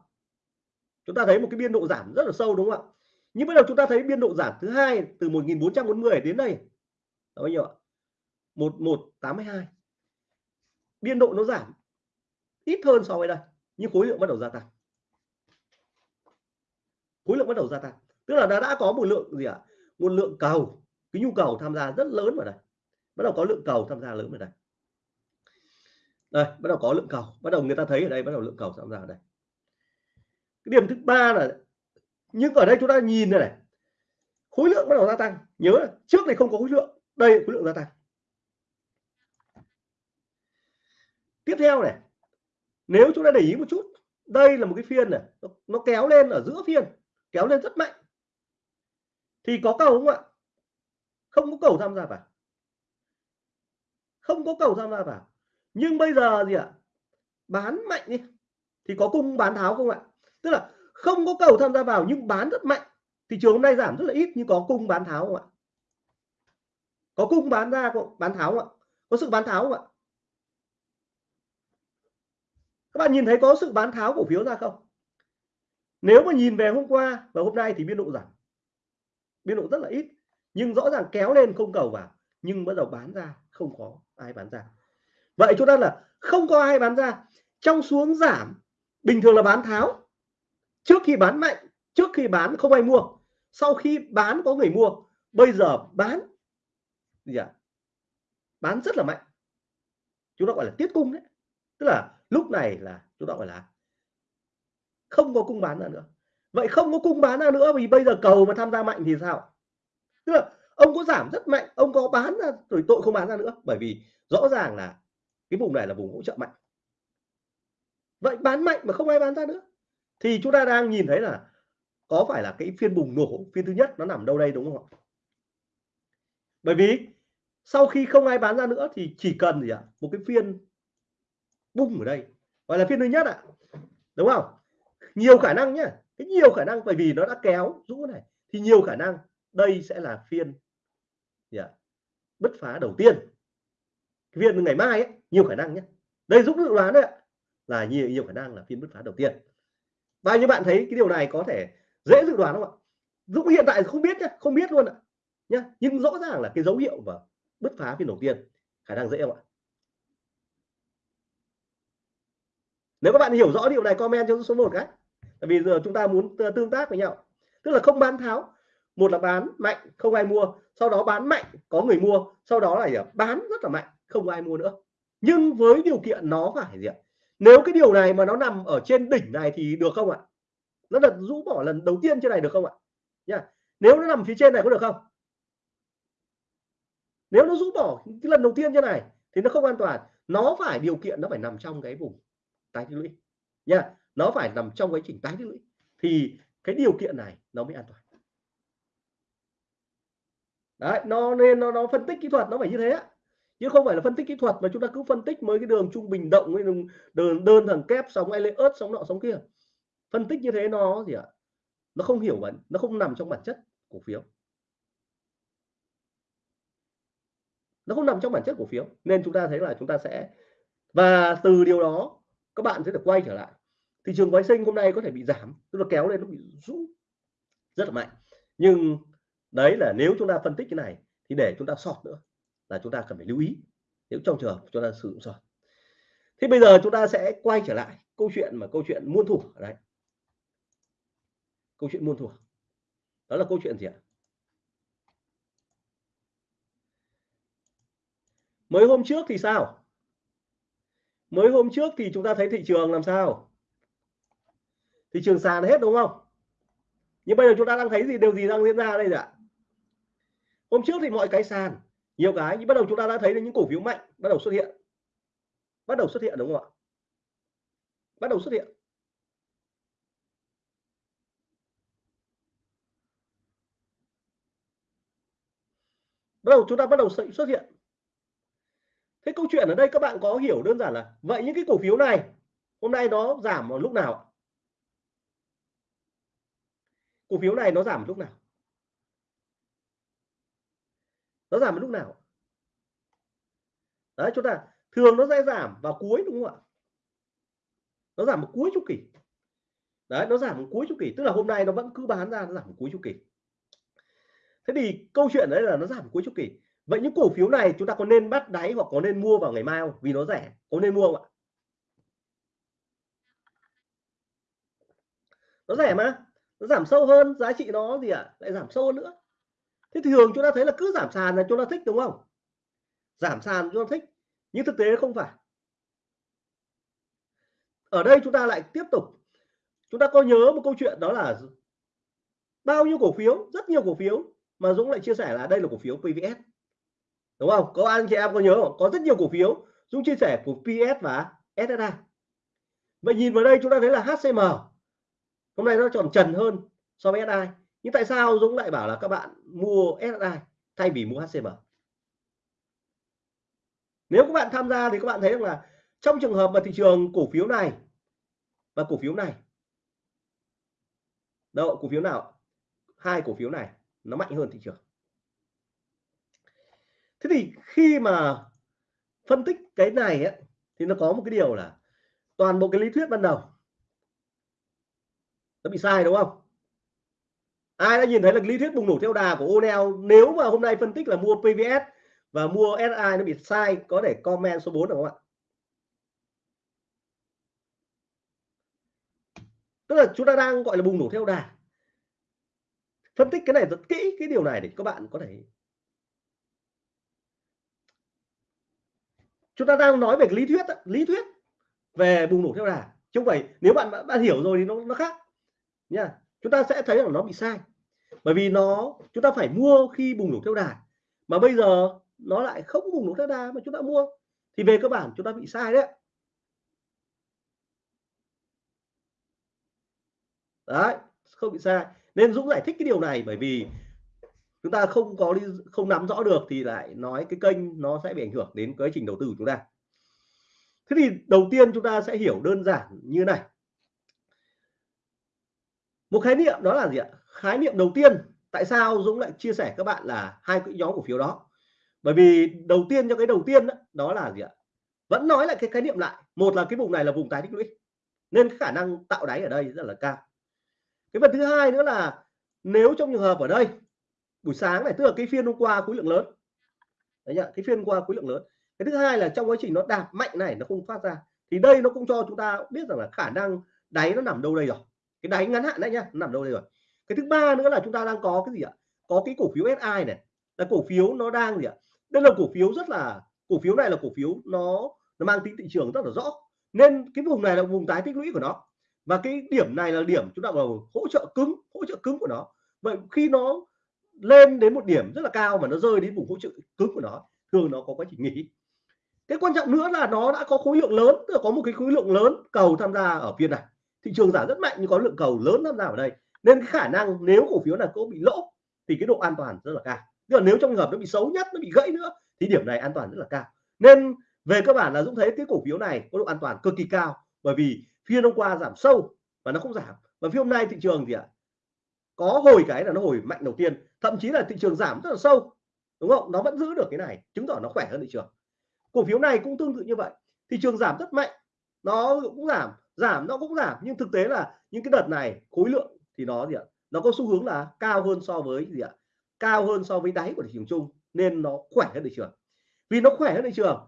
Chúng ta thấy một cái biên độ giảm rất là sâu đúng không ạ? Nhưng bây giờ chúng ta thấy biên độ giảm thứ hai từ 1440 đến đây. Là bao nhiêu ạ? 1182 biên độ nó giảm ít hơn so với đây, nhưng khối lượng bắt đầu gia tăng. Khối lượng bắt đầu gia tăng tức là đã đã có một lượng gì ạ? À? một lượng cầu. Cái nhu cầu tham gia rất lớn vào đây. Bắt đầu có lượng cầu tham gia lớn vào đây. Đây bắt đầu có lượng cầu. Bắt đầu người ta thấy ở đây bắt đầu lượng cầu tham gia ở đây. Cái điểm thứ ba là nhưng ở đây chúng ta nhìn này, này. Khối lượng bắt đầu gia tăng. Nhớ là trước này không có khối lượng. Đây khối lượng gia tăng. Tiếp theo này nếu chúng ta để ý một chút đây là một cái phiên này. Nó, nó kéo lên ở giữa phiên. Kéo lên rất mạnh thì có cầu không ạ? Không có cầu tham gia vào. Không có cầu tham gia vào. Nhưng bây giờ gì ạ? Bán mạnh đi. Thì có cung bán tháo không ạ? Tức là không có cầu tham gia vào nhưng bán rất mạnh. Thị trường hôm nay giảm rất là ít nhưng có cung bán tháo không ạ? Có cung bán ra bán tháo không ạ? Có sự bán tháo không ạ? Các bạn nhìn thấy có sự bán tháo cổ phiếu ra không? Nếu mà nhìn về hôm qua và hôm nay thì biên độ giảm biên độ rất là ít, nhưng rõ ràng kéo lên không cầu vào, nhưng bắt đầu bán ra, không có ai bán ra. Vậy chúng ta là không có ai bán ra. Trong xuống giảm, bình thường là bán tháo. Trước khi bán mạnh, trước khi bán không ai mua. Sau khi bán có người mua, bây giờ bán, gì à? bán rất là mạnh. Chúng ta gọi là tiết cung đấy. Tức là lúc này là chúng ta gọi là không có cung bán ra nữa vậy không có cung bán ra nữa vì bây giờ cầu mà tham gia mạnh thì sao? Tức là ông có giảm rất mạnh, ông có bán ra rồi tội không bán ra nữa. Bởi vì rõ ràng là cái vùng này là vùng hỗ trợ mạnh. Vậy bán mạnh mà không ai bán ra nữa. Thì chúng ta đang nhìn thấy là có phải là cái phiên bùng nổ, phiên thứ nhất nó nằm đâu đây đúng không ạ? Bởi vì sau khi không ai bán ra nữa thì chỉ cần gì ạ? Một cái phiên bung ở đây. Gọi là phiên thứ nhất ạ. Đúng không? Nhiều khả năng nhá cái nhiều khả năng bởi vì nó đã kéo rũ này thì nhiều khả năng đây sẽ là phiên yeah, bứt phá đầu tiên. Cái phiên ngày mai ấy, nhiều khả năng nhé. Đây giúp dự đoán đấy là nhiều nhiều khả năng là phiên bứt phá đầu tiên. Bao nhiêu bạn thấy cái điều này có thể dễ dự đoán không ạ? Dũng hiện tại không biết nhé không biết luôn ạ nhá. Nhưng rõ ràng là cái dấu hiệu và bứt phá phiên đầu tiên khả năng dễ không ạ? Nếu các bạn hiểu rõ điều này comment cho số 1 cái tại vì giờ chúng ta muốn tương tác với nhau. Tức là không bán tháo. Một là bán mạnh, không ai mua. Sau đó bán mạnh, có người mua. Sau đó là bán rất là mạnh, không ai mua nữa. Nhưng với điều kiện nó phải gì ạ? Nếu cái điều này mà nó nằm ở trên đỉnh này thì được không ạ? Nó là rũ bỏ lần đầu tiên trên này được không ạ? Nha. Nếu nó nằm phía trên này có được không? Nếu nó rũ bỏ cái lần đầu tiên trên này thì nó không an toàn. Nó phải, điều kiện nó phải nằm trong cái vùng tái tích lũy. Nha nó phải nằm trong quá trình tái tích lũy. Thì cái điều kiện này nó mới an toàn. Đấy nó nên nó nó phân tích kỹ thuật nó phải như thế chứ không phải là phân tích kỹ thuật mà chúng ta cứ phân tích mới cái đường trung bình động với đường đơn, đơn thằng kép sóng ớt sóng nọ sóng kia. Phân tích như thế nó gì ạ? Nó không hiểu bản nó không nằm trong bản chất cổ phiếu. Nó không nằm trong bản chất cổ phiếu. Nên chúng ta thấy là chúng ta sẽ và từ điều đó các bạn sẽ được quay trở lại thị trường phái sinh hôm nay có thể bị giảm, tức là kéo lên nó bị rũ rất là mạnh. Nhưng đấy là nếu chúng ta phân tích cái này thì để chúng ta sọt nữa là chúng ta cần phải lưu ý nếu trong trường hợp chúng ta sử dụng sọt thế bây giờ chúng ta sẽ quay trở lại câu chuyện mà câu chuyện muôn thủ ở đây. Câu chuyện muôn thủ đó là câu chuyện gì ạ? Mới hôm trước thì sao? Mới hôm trước thì chúng ta thấy thị trường làm sao? Thị trường sàn hết đúng không? Nhưng bây giờ chúng ta đang thấy gì, điều gì đang diễn ra đây ạ? Hôm trước thì mọi cái sàn, nhiều cái, nhưng bắt đầu chúng ta đã thấy những cổ phiếu mạnh bắt đầu xuất hiện. Bắt đầu xuất hiện đúng không ạ? Bắt đầu xuất hiện. Bắt đầu chúng ta bắt đầu xuất hiện. Thế câu chuyện ở đây các bạn có hiểu đơn giản là, vậy những cái cổ phiếu này, hôm nay nó giảm vào lúc nào cổ phiếu này nó giảm lúc nào? Nó giảm lúc nào? Đấy, chúng ta, thường nó sẽ giảm vào cuối đúng không ạ? Nó giảm vào cuối chu kỳ. Đấy, nó giảm vào cuối chu kỳ, tức là hôm nay nó vẫn cứ bán ra, nó giảm vào cuối chu kỳ. Thế thì câu chuyện đấy là nó giảm cuối chu kỳ. Vậy những cổ phiếu này chúng ta có nên bắt đáy hoặc có nên mua vào ngày mai không? Vì nó rẻ, có nên mua không ạ? Nó rẻ mà nó giảm sâu hơn, giá trị nó gì ạ? À? lại giảm sâu hơn nữa. Thế thường chúng ta thấy là cứ giảm sàn là chúng ta thích, đúng không? Giảm sàn chúng ta thích, nhưng thực tế không phải. Ở đây chúng ta lại tiếp tục. Chúng ta có nhớ một câu chuyện đó là bao nhiêu cổ phiếu, rất nhiều cổ phiếu mà Dũng lại chia sẻ là đây là cổ phiếu PVS đúng không? Có anh chị em có nhớ không? Có rất nhiều cổ phiếu. Dũng chia sẻ của PS và SSA vậy nhìn vào đây chúng ta thấy là HCM hôm nay nó tròn trần hơn so với SI nhưng tại sao Dũng lại bảo là các bạn mua SI thay vì mua HCM nếu các bạn tham gia thì các bạn thấy là trong trường hợp mà thị trường cổ phiếu này và cổ phiếu này đâu cổ phiếu nào? Hai cổ phiếu này nó mạnh hơn thị trường. Thế thì khi mà phân tích cái này ấy, thì nó có một cái điều là toàn bộ cái lý thuyết ban đầu nó bị sai, đúng không? Ai đã nhìn thấy là lý thuyết bùng nổ theo đà của Onel nếu mà hôm nay phân tích là mua PVS và mua SI nó bị sai, có thể comment số 4 được không ạ? Tức là chúng ta đang gọi là bùng nổ theo đà. Phân tích cái này rất kỹ, cái điều này để các bạn có thể chúng ta đang nói về lý thuyết lý thuyết về bùng nổ theo đà. Chứ không phải, nếu bạn đã hiểu rồi thì nó nó khác nha chúng ta sẽ thấy là nó bị sai. Bởi vì nó, chúng ta phải mua khi bùng nổ theo đà mà bây giờ nó lại không bùng nổ theo đà mà chúng ta mua. Thì về cơ bản chúng ta bị sai đấy đấy, không bị sai. Nên Dũng giải thích cái điều này bởi vì chúng ta không có đi không nắm rõ được thì lại nói cái kênh nó sẽ bị ảnh hưởng đến quá trình đầu tư của chúng ta. Thế thì đầu tiên chúng ta sẽ hiểu đơn giản như này một khái niệm đó là gì ạ? Khái niệm đầu tiên tại sao Dũng lại chia sẻ các bạn là hai cái nhóm cổ phiếu đó? Bởi vì đầu tiên cho cái đầu tiên đó, đó là gì ạ? Vẫn nói lại cái khái niệm lại. Một là cái vùng này là vùng tái tích lũy nên khả năng tạo đáy ở đây rất là cao. Cái phần thứ hai nữa là nếu trong trường hợp ở đây buổi sáng này tức là cái phiên hôm qua khối lượng lớn đấy nhỉ? Cái phiên qua khối lượng lớn. Cái thứ hai là trong quá trình nó đạp mạnh này nó không phát ra thì đây nó cũng cho chúng ta biết rằng là khả năng đáy nó nằm đâu đây rồi cái đáy ngắn hạn đấy nhá nằm đâu đây rồi? Cái thứ ba nữa là chúng ta đang có cái gì ạ? Có cái cổ phiếu SI này. Là cổ phiếu nó đang gì ạ? Đây là cổ phiếu rất là, cổ phiếu này là cổ phiếu nó nó mang tính thị trường rất là rõ. Nên cái vùng này là vùng tái tích lũy của nó. Và cái điểm này là điểm chúng ta vào hỗ trợ cứng, hỗ trợ cứng của nó. Vậy khi nó lên đến một điểm rất là cao mà nó rơi đến vùng hỗ trợ cứng của nó, thường nó có quá trình nghỉ. Cái quan trọng nữa là nó đã có khối lượng lớn, tức là có một cái khối lượng lớn cầu tham gia ở phiên này thị trường giảm rất mạnh nhưng có lượng cầu lớn tham gia ở đây. Nên khả năng nếu cổ phiếu này có bị lỗ thì cái độ an toàn rất là cao. Nhưng mà nếu trong trường hợp nó bị xấu nhất nó bị gãy nữa thì điểm này an toàn rất là cao. Nên về cơ bản là Dũng thấy cái cổ phiếu này có độ an toàn cực kỳ cao bởi vì phiên hôm qua giảm sâu và nó không giảm. Và phiên hôm nay thị trường thì ạ? À, có hồi cái là nó hồi mạnh đầu tiên thậm chí là thị trường giảm rất là sâu đúng không? Nó vẫn giữ được cái này chứng tỏ nó khỏe hơn thị trường. Cổ phiếu này cũng tương tự như vậy thị trường giảm rất mạnh nó cũng giảm giảm nó cũng giảm. Nhưng thực tế là những cái đợt này khối lượng thì nó gì ạ? Nó có xu hướng là cao hơn so với gì ạ? Cao hơn so với đáy của thị trường chung nên nó khỏe hơn thị trường. Vì nó khỏe hơn thị trường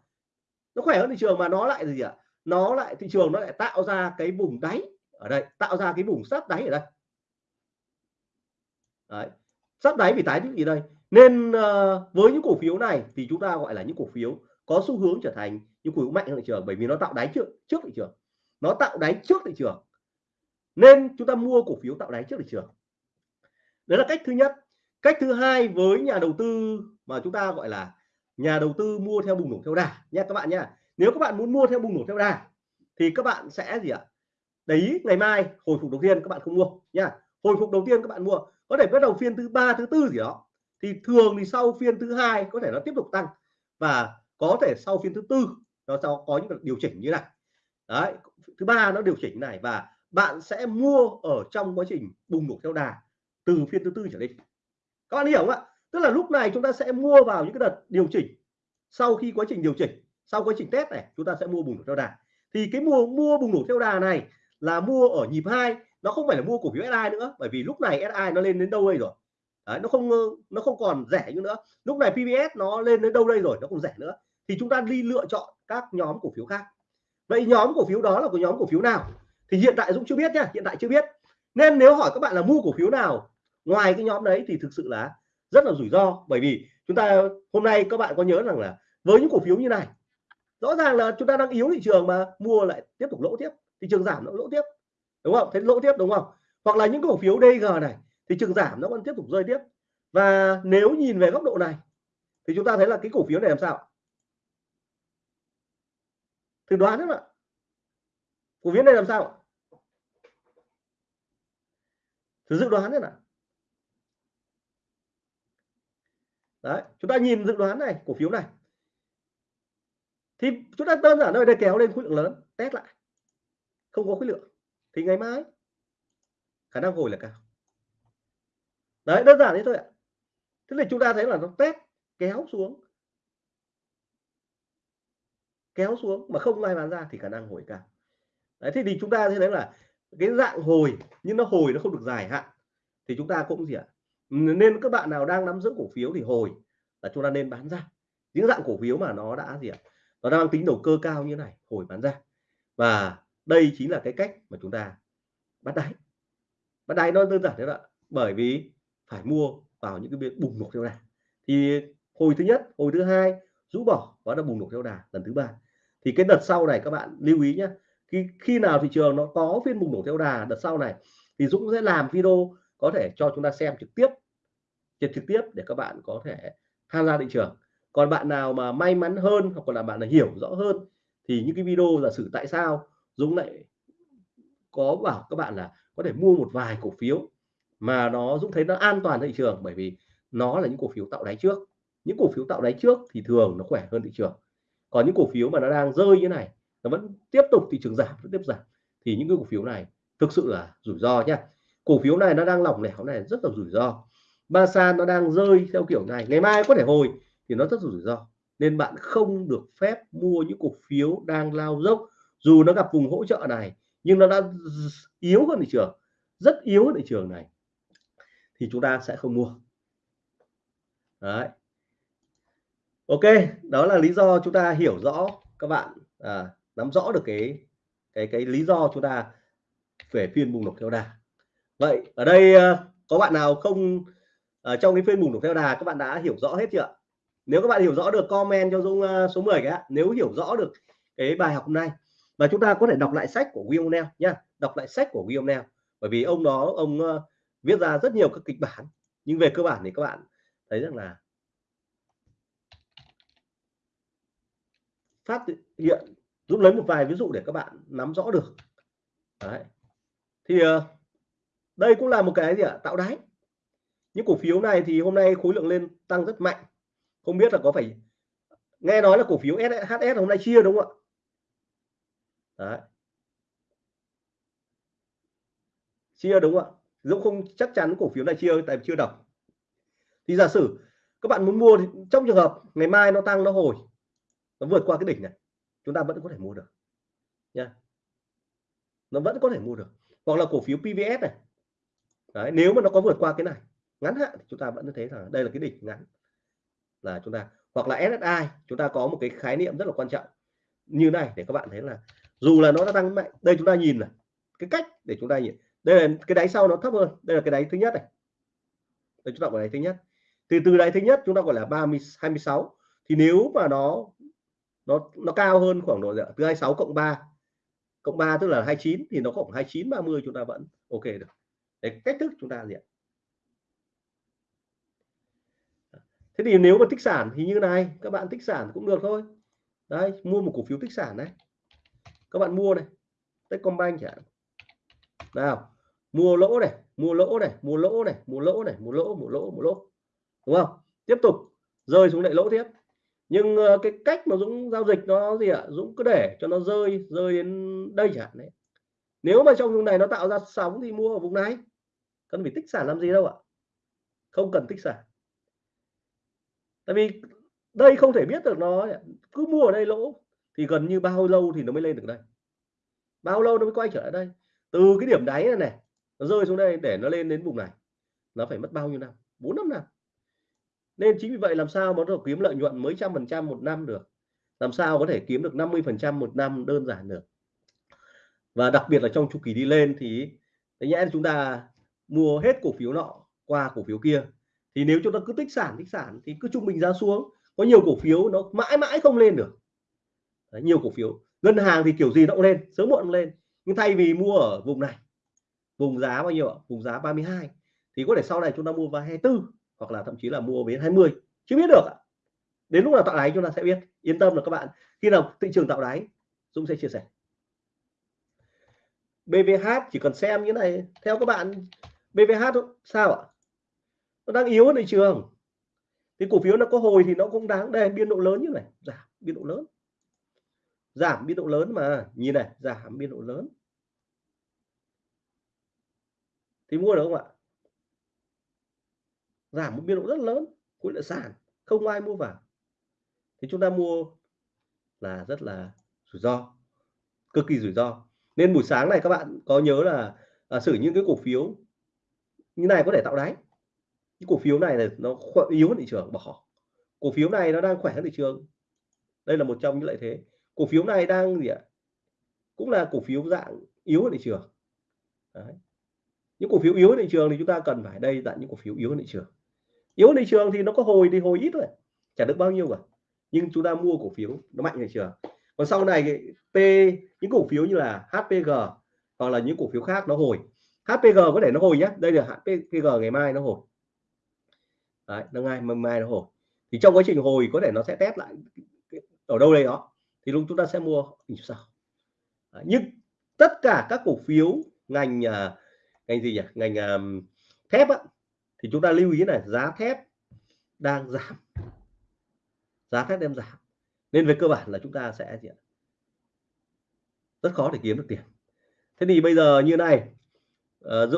nó khỏe hơn thị trường mà nó lại gì ạ? Nó lại thị trường nó lại tạo ra cái vùng đáy ở đây tạo ra cái vùng sát đáy ở đây. Đấy sát đáy vì tái những gì đây. Nên uh, với những cổ phiếu này thì chúng ta gọi là những cổ phiếu có xu hướng trở thành những cổ phiếu mạnh hơn thị trường bởi vì nó tạo đáy trước trước thị trường nó tạo đáy trước thị trường. Nên chúng ta mua cổ phiếu tạo đáy trước thị trường. Đấy là cách thứ nhất. Cách thứ hai với nhà đầu tư mà chúng ta gọi là nhà đầu tư mua theo bùng nổ theo đà. Nha, các bạn nha. Nếu các bạn muốn mua theo bùng nổ theo đà, thì các bạn sẽ gì ạ? Đấy, ngày mai, hồi phục đầu tiên các bạn không mua, nha. Hồi phục đầu tiên các bạn mua, có thể bắt đầu phiên thứ ba, thứ tư gì đó. Thì thường thì sau phiên thứ hai có thể nó tiếp tục tăng và có thể sau phiên thứ tư nó sẽ có những điều chỉnh như này. Đấy thứ ba nó điều chỉnh này và bạn sẽ mua ở trong quá trình bùng nổ theo đà từ phiên thứ tư trở đi. Các bạn hiểu không ạ? Tức là lúc này chúng ta sẽ mua vào những cái đợt điều chỉnh sau khi quá trình điều chỉnh sau quá trình test này chúng ta sẽ mua bùng nổ theo đà. Thì cái mua mua bùng nổ theo đà này là mua ở nhịp hai nó không phải là mua cổ phiếu SI nữa bởi vì lúc này SI nó lên đến đâu đây rồi? Đấy, nó không nó không còn rẻ như nữa. Lúc này PVS nó lên đến đâu đây rồi? Nó không rẻ nữa. Thì chúng ta đi lựa chọn các nhóm cổ phiếu khác vậy nhóm cổ phiếu đó là của nhóm cổ phiếu nào? Thì hiện tại Dũng chưa biết nhá, hiện tại chưa biết. Nên nếu hỏi các bạn là mua cổ phiếu nào, ngoài cái nhóm đấy thì thực sự là rất là rủi ro. Bởi vì chúng ta hôm nay các bạn có nhớ rằng là với những cổ phiếu như này, rõ ràng là chúng ta đang yếu thị trường mà mua lại tiếp tục lỗ tiếp, thị trường giảm nó lỗ tiếp, đúng không? Thế lỗ tiếp đúng không? Hoặc là những cổ phiếu DG này thị trường giảm nó vẫn tiếp tục rơi tiếp. Và nếu nhìn về góc độ này thì chúng ta thấy là cái cổ phiếu này làm sao? Thử đoán đấy ạ. Cổ phiếu này làm sao? Thử dự đoán đấy nào? Đấy, chúng ta nhìn dự đoán này, cổ phiếu này. Thì chúng ta đơn giản thôi đây kéo lên khối lượng lớn, test lại. Không có khối lượng, thì ngày mai khả năng hồi là cao. Đấy, đơn giản thế thôi ạ. Thế thì chúng ta thấy là nó test, kéo xuống kéo xuống mà không ai bán ra thì khả năng hồi cao. Đấy, thế thì chúng ta thế đấy là cái dạng hồi, nhưng nó hồi nó không được dài hạn, thì chúng ta cũng gì ạ? Nên các bạn nào đang nắm giữ cổ phiếu thì hồi là chúng ta nên bán ra. Những dạng cổ phiếu mà nó đã gì ạ? Nó đang tính đầu cơ cao như này, hồi bán ra. Và đây chính là cái cách mà chúng ta bắt đáy. Bắt đáy nó đơn giản thế ạ. Bởi vì phải mua vào những cái việc bùng nổ theo đà. Thì hồi thứ nhất, hồi thứ hai, rũ bỏ và nó bùng nổ theo đà lần thứ ba thì cái đợt sau này các bạn lưu ý nhé khi khi nào thị trường nó có phiên bùng nổ theo đà đợt sau này thì Dũng sẽ làm video có thể cho chúng ta xem trực tiếp trực trực tiếp để các bạn có thể tham gia thị trường. Còn bạn nào mà may mắn hơn hoặc là bạn là hiểu rõ hơn thì những cái video giả sử tại sao Dũng lại có bảo các bạn là có thể mua một vài cổ phiếu mà nó, Dũng thấy nó an toàn thị trường bởi vì nó là những cổ phiếu tạo đáy trước. Những cổ phiếu tạo đáy trước thì thường nó khỏe hơn thị trường còn những cổ phiếu mà nó đang rơi như này, nó vẫn tiếp tục thị trường giảm, vẫn tiếp giảm, thì những cái cổ phiếu này thực sự là rủi ro nhá. Cổ phiếu này nó đang lỏng lẻo này, rất là rủi ro. Ba san nó đang rơi theo kiểu này, ngày mai có thể hồi thì nó rất là rủi ro. Nên bạn không được phép mua những cổ phiếu đang lao dốc. Dù nó gặp vùng hỗ trợ này, nhưng nó đã yếu hơn thị trường, rất yếu hơn thị trường này, thì chúng ta sẽ không mua. Đấy ok đó là lý do chúng ta hiểu rõ các bạn à, nắm rõ được cái cái cái lý do chúng ta về phiên bùng nổ theo đà vậy ở đây à, có bạn nào không ở trong cái phiên bùng nổ theo đà các bạn đã hiểu rõ hết chưa nếu các bạn hiểu rõ được comment cho Dung à, số 10 cái nếu hiểu rõ được cái bài học hôm nay. Và chúng ta có thể đọc lại sách của William Neal nha. Đọc lại sách của William Neal bởi vì ông đó ông viết ra rất nhiều các kịch bản. Nhưng về cơ bản thì các bạn thấy rằng là phát hiện, giúp lấy một vài ví dụ để các bạn nắm rõ được. Đấy. thì ờ, đây cũng là một cái gì ạ? Tạo đáy. Những cổ phiếu này thì hôm nay khối lượng lên tăng rất mạnh. Không biết là có phải, nghe nói là cổ phiếu SHS hôm nay chia đúng không ạ? Đấy. chia đúng không ạ? Dũng không, chắc chắn cổ phiếu này chia, tại chưa đọc. Thì giả sử các bạn muốn mua thì, trong trường hợp ngày mai nó tăng nó hồi nó vượt qua cái đỉnh này chúng ta vẫn có thể mua được nha nó vẫn có thể mua được. Hoặc là cổ phiếu PVS này. Đấy, nếu mà nó có vượt qua cái này ngắn hạn thì chúng ta vẫn thấy rằng đây là cái đỉnh ngắn là chúng ta hoặc là SSI chúng ta có một cái khái niệm rất là quan trọng. Như này để các bạn thấy là dù là nó đã tăng mạnh đây chúng ta nhìn là cái cách để chúng ta nhìn đây là cái đáy sau nó thấp hơn đây là cái đáy thứ nhất này. Đây chúng ta gọi là đáy thứ nhất. Thì từ đáy thứ nhất chúng ta gọi là 30 26 thì nếu mà nó nó nó cao hơn khoảng độ từ 26 cộng 3 cộng 3 tức là 29 thì nó khoảng 29 30 chúng ta vẫn ok được. Để cách thức chúng ta gì ạ? Thế thì nếu mà tích sản thì như này, các bạn tích sản cũng được thôi. Đấy, mua một cổ phiếu tích sản đấy các bạn mua này, Techcombank chẳng nào, mua lỗ này, mua lỗ này, mua lỗ này, mua lỗ này, mua lỗ mua lỗ mua lỗ. Đúng không? Tiếp tục, rơi xuống lại lỗ tiếp nhưng uh, cái cách mà Dũng giao dịch nó gì ạ? Dũng cứ để cho nó rơi rơi đến đây chẳng hạn đấy. Nếu mà trong vùng này nó tạo ra sóng thì mua ở vùng này. Cần phải tích sản làm gì đâu ạ? Không cần tích sản. Tại vì đây không thể biết được nó cứ mua ở đây lỗ thì gần như bao lâu thì nó mới lên được đây? Bao lâu nó mới quay trở lại đây? Từ cái điểm đáy này này nó rơi xuống đây để nó lên đến vùng này. Nó phải mất bao nhiêu năm? Bốn năm năm nên chính vì vậy làm sao mà nó kiếm lợi nhuận mới trăm phần trăm một năm được? Làm sao có thể kiếm được 50 phần trăm một năm đơn giản được? Và đặc biệt là trong chu kỳ đi lên thì nhẽ chúng ta mua hết cổ phiếu nọ qua cổ phiếu kia. Thì nếu chúng ta cứ tích sản tích sản thì cứ trung bình giá xuống. Có nhiều cổ phiếu nó mãi mãi không lên được. Đấy, nhiều cổ phiếu. Ngân hàng thì kiểu gì nó cũng lên sớm muộn lên. Nhưng thay vì mua ở vùng này vùng giá bao nhiêu ạ? Vùng giá 32 thì có thể sau này chúng ta mua vào 24 hoặc là thậm chí là mua đến 20 chưa biết được ạ. Đến lúc nào tạo đáy chúng ta sẽ biết. Yên tâm là các bạn, khi nào thị trường tạo đáy, Dũng sẽ chia sẻ. BVH chỉ cần xem như này, theo các bạn BVH sao ạ? Nó đang yếu ở thị trường. Thì cổ phiếu nó có hồi thì nó cũng đáng đây biên độ lớn như này, giảm biên độ lớn. Giảm biên độ lớn mà, nhìn này, giảm biên độ lớn. Thì mua được không ạ? Giảm một biên độ rất lớn khối lượng sàn không ai mua vào. Thì chúng ta mua là rất là rủi ro cực kỳ rủi ro. Nên buổi sáng này các bạn có nhớ là à, xử những cái cổ phiếu như này có thể tạo đáy. Những cổ phiếu này là nó yếu hơn thị trường bỏ. Cổ phiếu này nó đang khỏe hơn thị trường. Đây là một trong những lợi thế. Cổ phiếu này đang gì ạ? Cũng là cổ phiếu dạng yếu hơn thị trường. Đấy. những cổ phiếu yếu hơn thị trường thì chúng ta cần phải đây là những cổ phiếu yếu hơn thị trường yếu thị trường thì nó có hồi thì hồi ít thôi. Chả được bao nhiêu cả. Nhưng chúng ta mua cổ phiếu nó mạnh thị trường. Còn sau này P những cổ phiếu như là HPG hoặc là những cổ phiếu khác nó hồi. HPG có thể nó hồi nhé đây là HPG ngày mai nó hồi. Đấy, nó ngày mai nó hồi. Thì trong quá trình hồi có thể nó sẽ test lại ở đâu đây đó. Thì lúc chúng ta sẽ mua như sao? Đấy, nhưng tất cả các cổ phiếu ngành à, ngành gì nhỉ? Ngành uh, thép á, thì chúng ta lưu ý này, giá thép đang giảm. Giá thép đem giảm. Nên về cơ bản là chúng ta sẽ gì ạ? rất khó để kiếm được tiền. Thế thì bây giờ như này ờ,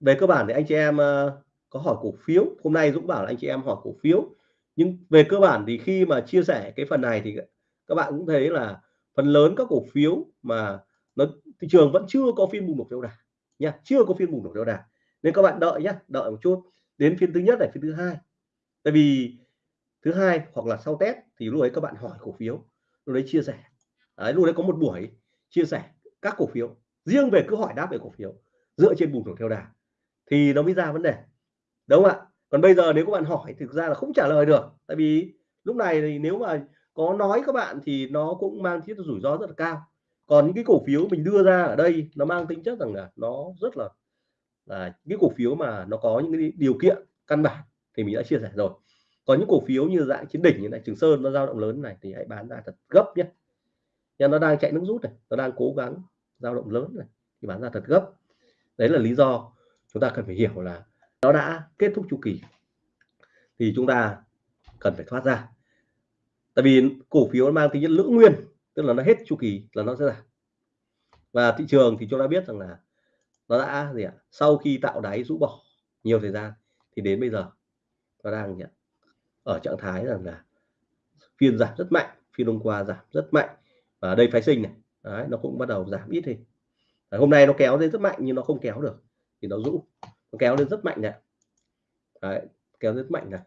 về cơ bản thì anh chị em ờ, có hỏi cổ phiếu. Hôm nay Dũng bảo là anh chị em hỏi cổ phiếu. Nhưng về cơ bản thì khi mà chia sẻ cái phần này thì các bạn cũng thấy là phần lớn các cổ phiếu mà nó, thị trường vẫn chưa có phiên bùng nổ theo đà nha, chưa có phiên bùng nổ theo đà. Nên các bạn đợi nhé đợi một chút đến phiên thứ nhất này phiên thứ hai. Tại vì thứ hai hoặc là sau test thì lúc đấy các bạn hỏi cổ phiếu lúc đấy chia sẻ. Đấy, lúc đấy có một buổi chia sẻ các cổ phiếu riêng về cứ hỏi đáp về cổ phiếu dựa trên bùng nổ theo đà. Thì nó mới ra vấn đề. Đúng không ạ? Còn bây giờ nếu các bạn hỏi thực ra là không trả lời được. Tại vì lúc này thì nếu mà có nói các bạn thì nó cũng mang tính rủi ro rất là cao. Còn những cái cổ phiếu mình đưa ra ở đây nó mang tính chất rằng là nó rất là là những cổ phiếu mà nó có những cái điều kiện căn bản thì mình đã chia sẻ rồi. Còn những cổ phiếu như dạng chiến đỉnh như này, trường sơn nó dao động lớn này thì hãy bán ra thật gấp nhé. Nhưng nó đang chạy nước rút này, nó đang cố gắng dao động lớn này thì bán ra thật gấp. Đấy là lý do chúng ta cần phải hiểu là nó đã kết thúc chu kỳ thì chúng ta cần phải thoát ra. Tại vì cổ phiếu nó mang tính chất lưỡng nguyên, tức là nó hết chu kỳ là nó sẽ giảm. Và thị trường thì chúng ta biết rằng là nó đã gì ạ? Sau khi tạo đáy rũ bỏ nhiều thời gian thì đến bây giờ nó đang gì ạ? ở trạng thái rằng là phiên giảm rất mạnh phiên hôm qua giảm rất mạnh và đây phái sinh này Đấy, nó cũng bắt đầu giảm ít thì hôm nay nó kéo lên rất mạnh nhưng nó không kéo được thì nó rũ nó kéo lên rất mạnh này. Đấy, kéo rất mạnh này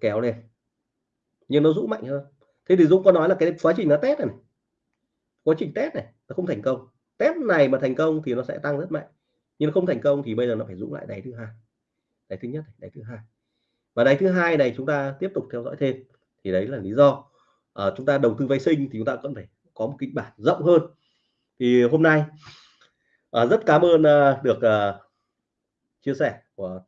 kéo lên nhưng nó rũ mạnh hơn. Thế thì Dũng có nói là cái quá trình nó test này, này quá trình test này nó không thành công test này mà thành công thì nó sẽ tăng rất mạnh. Nhưng không thành công thì bây giờ nó phải dũng lại đáy thứ hai. Đáy thứ nhất đáy thứ hai. Và đáy thứ hai này chúng ta tiếp tục theo dõi thêm. Thì đấy là lý do à, chúng ta đầu tư vay sinh thì chúng ta cần phải có một kịch bản rộng hơn. Thì hôm nay à, rất cảm ơn à, được à, chia sẻ của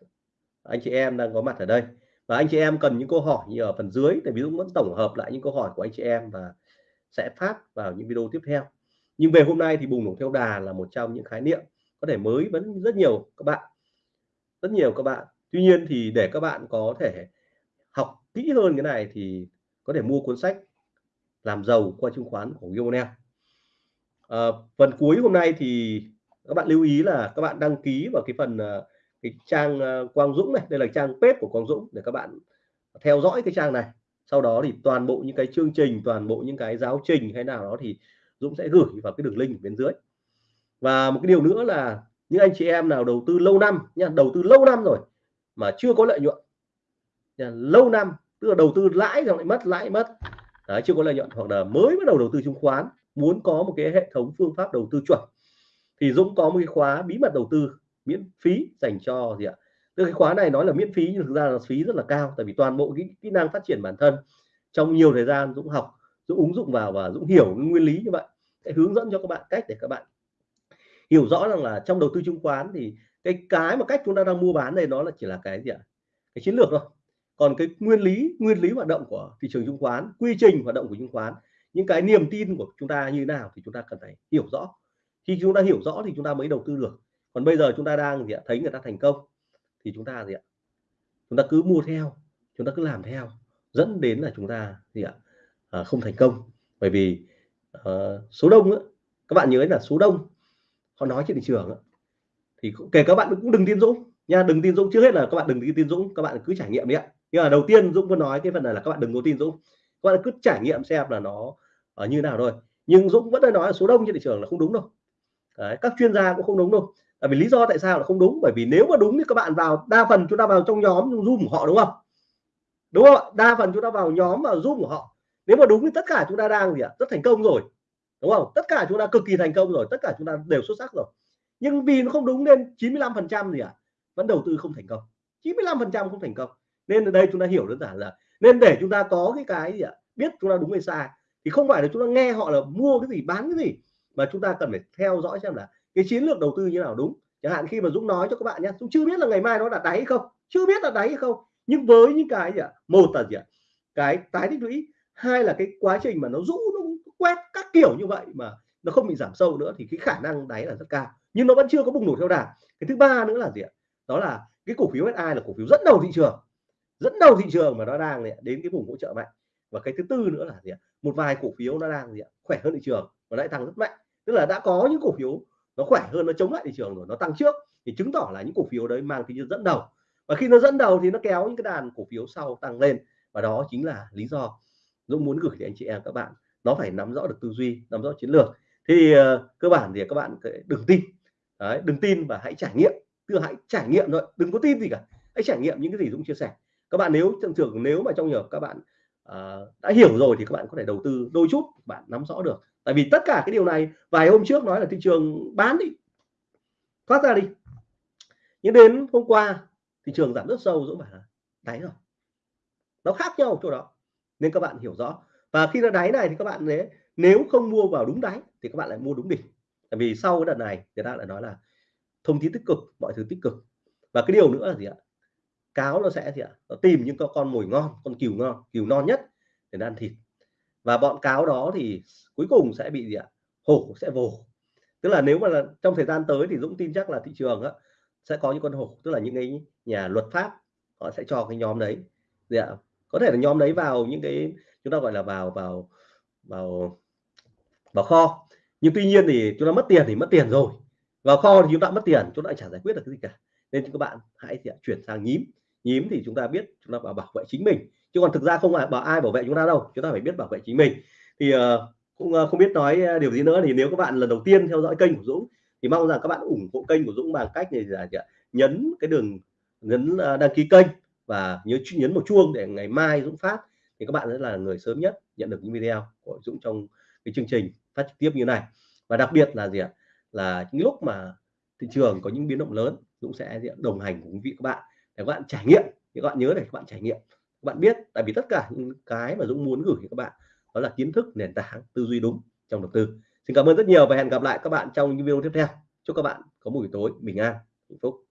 anh chị em đang có mặt ở đây. Và anh chị em cần những câu hỏi như ở phần dưới để ví dụ vẫn tổng hợp lại những câu hỏi của anh chị em và sẽ phát vào những video tiếp theo nhưng về hôm nay thì bùng nổ theo đà là một trong những khái niệm có thể mới vẫn rất nhiều các bạn. Rất nhiều các bạn. Tuy nhiên thì để các bạn có thể học kỹ hơn cái này thì có thể mua cuốn sách làm giàu qua chứng khoán của Gionel à, ờ, phần cuối hôm nay thì các bạn lưu ý là các bạn đăng ký vào cái phần ờ, cái trang ờ, Quang Dũng này. Đây là trang page của Quang Dũng để các bạn theo dõi cái trang này. Sau đó thì toàn bộ những cái chương trình toàn bộ những cái giáo trình hay nào đó thì Dũng sẽ gửi vào cái đường link bên dưới. Và một cái điều nữa là những anh chị em nào đầu tư lâu năm nha đầu tư lâu năm rồi mà chưa có lợi nhuận nha, lâu năm tức là đầu tư lãi rồi lại mất lãi mất. Đấy, chưa có lợi nhuận hoặc là mới bắt đầu đầu tư chứng khoán muốn có một cái hệ thống phương pháp đầu tư chuẩn thì Dũng có một cái khóa bí mật đầu tư miễn phí dành cho gì ạ? Tức cái khóa này nói là miễn phí nhưng thực ra là phí rất là cao tại vì toàn bộ cái kỹ năng phát triển bản thân trong nhiều thời gian Dũng học Dũng ứng dụng vào và Dũng hiểu nguyên lý như vậy, sẽ hướng dẫn cho các bạn cách để các bạn hiểu rõ rằng là trong đầu tư chứng khoán thì cái cái mà cách chúng ta đang mua bán đây nó là chỉ là cái gì ạ? Cái chiến lược thôi. Còn cái nguyên lý nguyên lý hoạt động của thị trường chứng khoán, quy trình hoạt động của chứng khoán, những cái niềm tin của chúng ta như thế nào thì chúng ta cần phải hiểu rõ. Khi chúng ta hiểu rõ thì chúng ta mới đầu tư được. Còn bây giờ chúng ta đang gì ạ? Thấy người ta thành công thì chúng ta gì ạ? Chúng ta cứ mua theo, chúng ta cứ làm theo, dẫn đến là chúng ta gì ạ? À, không thành công. Bởi vì ờ, số đông á, các bạn nhớ là số đông họ nói trên thị trường á, thì kể các bạn cũng đừng tin Dũng nha đừng tin Dũng trước hết là các bạn đừng tin Dũng các bạn cứ trải nghiệm đi ạ. Nhưng mà đầu tiên Dũng vẫn nói cái phần này là các bạn đừng có tin Dũng. Các bạn cứ trải nghiệm xem là nó ở như nào thôi. Nhưng Dũng vẫn đang nói là số đông trên thị trường là không đúng đâu. Đấy, các chuyên gia cũng không đúng đâu. Tại vì lý do tại sao là không đúng? Bởi vì nếu mà đúng thì các bạn vào đa phần chúng ta vào trong nhóm zoom của họ đúng không? Đúng không đa phần chúng ta vào nhóm và zoom của họ nếu mà đúng thì tất cả chúng ta đang gì ạ? Rất thành công rồi, đúng không? Tất cả chúng ta cực kỳ thành công rồi, tất cả chúng ta đều xuất sắc rồi. Nhưng vì nó không đúng nên 95 phần trăm gì ạ? Vẫn đầu tư không thành công. 95 phần trăm không thành công. Nên ở đây chúng ta hiểu đơn giản là nên để chúng ta có cái cái gì ạ? Biết chúng ta đúng hay sai thì không phải là chúng ta nghe họ là mua cái gì, bán cái gì, mà chúng ta cần phải theo dõi xem là cái chiến lược đầu tư như nào đúng. Chẳng hạn khi mà Dũng nói cho các bạn nhé, Dũng chưa biết là ngày mai nó là đáy hay không, chưa biết là đáy hay không. Nhưng với những cái gì ạ? Một là gì ạ? Cái tái tích lũy hai là cái quá trình mà nó rũ, nó quét các kiểu như vậy mà nó không bị giảm sâu nữa thì cái khả năng đáy là rất cao. Nhưng nó vẫn chưa có bùng nổ theo đà cái thứ ba nữa là gì ạ? Đó là cái cổ phiếu SI là cổ phiếu dẫn đầu thị trường. Dẫn đầu thị trường mà nó đang đến cái vùng hỗ trợ mạnh. Và cái thứ tư nữa là gì ạ? Một vài cổ phiếu nó đang gì ạ? Khỏe hơn thị trường và lại tăng rất mạnh. Tức là đã có những cổ phiếu nó khỏe hơn, nó chống lại thị trường rồi, nó tăng trước thì chứng tỏ là những cổ phiếu đấy mang tính dẫn đầu. Và khi nó dẫn đầu thì nó kéo những cái đàn cổ phiếu sau tăng lên. Và đó chính là lý do Dũng muốn gửi đến anh chị em các bạn nó phải nắm rõ được tư duy nắm rõ chiến lược. Thì uh, cơ bản thì các bạn đừng tin. Đấy, đừng tin và hãy trải nghiệm. Tức hãy trải nghiệm thôi đừng có tin gì cả. Hãy trải nghiệm những cái gì Dũng chia sẻ. Các bạn nếu trong trường nếu mà trong nhiều các bạn uh, đã hiểu rồi thì các bạn có thể đầu tư đôi chút bạn nắm rõ được. Tại vì tất cả cái điều này vài hôm trước nói là thị trường bán đi. Thoát ra đi. Nhưng đến hôm qua thị trường giảm rất sâu dũng bảo là đáy rồi. Nó khác nhau chỗ đó nên các bạn hiểu rõ. Và khi nó đáy này thì các bạn nếu nếu không mua vào đúng đáy thì các bạn lại mua đúng đỉnh. Tại vì sau cái đợt này người ta lại nói là thông tin tích cực mọi thứ tích cực. Và cái điều nữa là gì ạ? Cáo nó sẽ gì ạ? Nó tìm những con mồi ngon con cừu ngon cừu non nhất để ăn thịt. Và bọn cáo đó thì cuối cùng sẽ bị gì ạ? Hổ sẽ vồ. Tức là nếu mà là trong thời gian tới thì Dũng tin chắc là thị trường á, sẽ có những con hổ. Tức là những cái nhà luật pháp họ sẽ cho cái nhóm đấy. Gì ạ có thể là nhóm đấy vào những cái chúng ta gọi là vào vào vào vào kho. Nhưng tuy nhiên thì chúng ta mất tiền thì mất tiền rồi. Vào kho thì chúng ta mất tiền chúng ta chả giải quyết được cái gì cả. Nên các bạn hãy chuyển sang nhím. Nhím thì chúng ta biết chúng ta bảo bảo vệ chính mình. Chứ còn thực ra không phải bảo ai bảo vệ chúng ta đâu. Chúng ta phải biết bảo vệ chính mình. Thì uh, cũng uh, không biết nói ờ, điều gì nữa thì nếu các bạn lần đầu tiên theo dõi kênh của Dũng thì mong rằng các bạn ủng hộ kênh của Dũng bằng cách này là nhấn cái đường nhấn uh, đăng ký kênh và nhớ nhấn một chuông để ngày mai Dũng phát thì các bạn sẽ là người sớm nhất nhận được những video của Dũng trong cái chương trình phát trực tiếp như này. Và đặc biệt là gì ạ? Là những lúc mà thị trường có những biến động lớn, Dũng sẽ đồng hành cùng quý vị các bạn để các bạn trải nghiệm. Thì các bạn nhớ để các bạn trải nghiệm. Các bạn biết, tại vì tất cả những cái mà Dũng muốn gửi cho các bạn đó là kiến thức, nền tảng, tư duy đúng trong đầu tư. Xin cảm ơn rất nhiều và hẹn gặp lại các bạn trong những video tiếp theo. Chúc các bạn có một buổi tối bình an, hạnh phúc.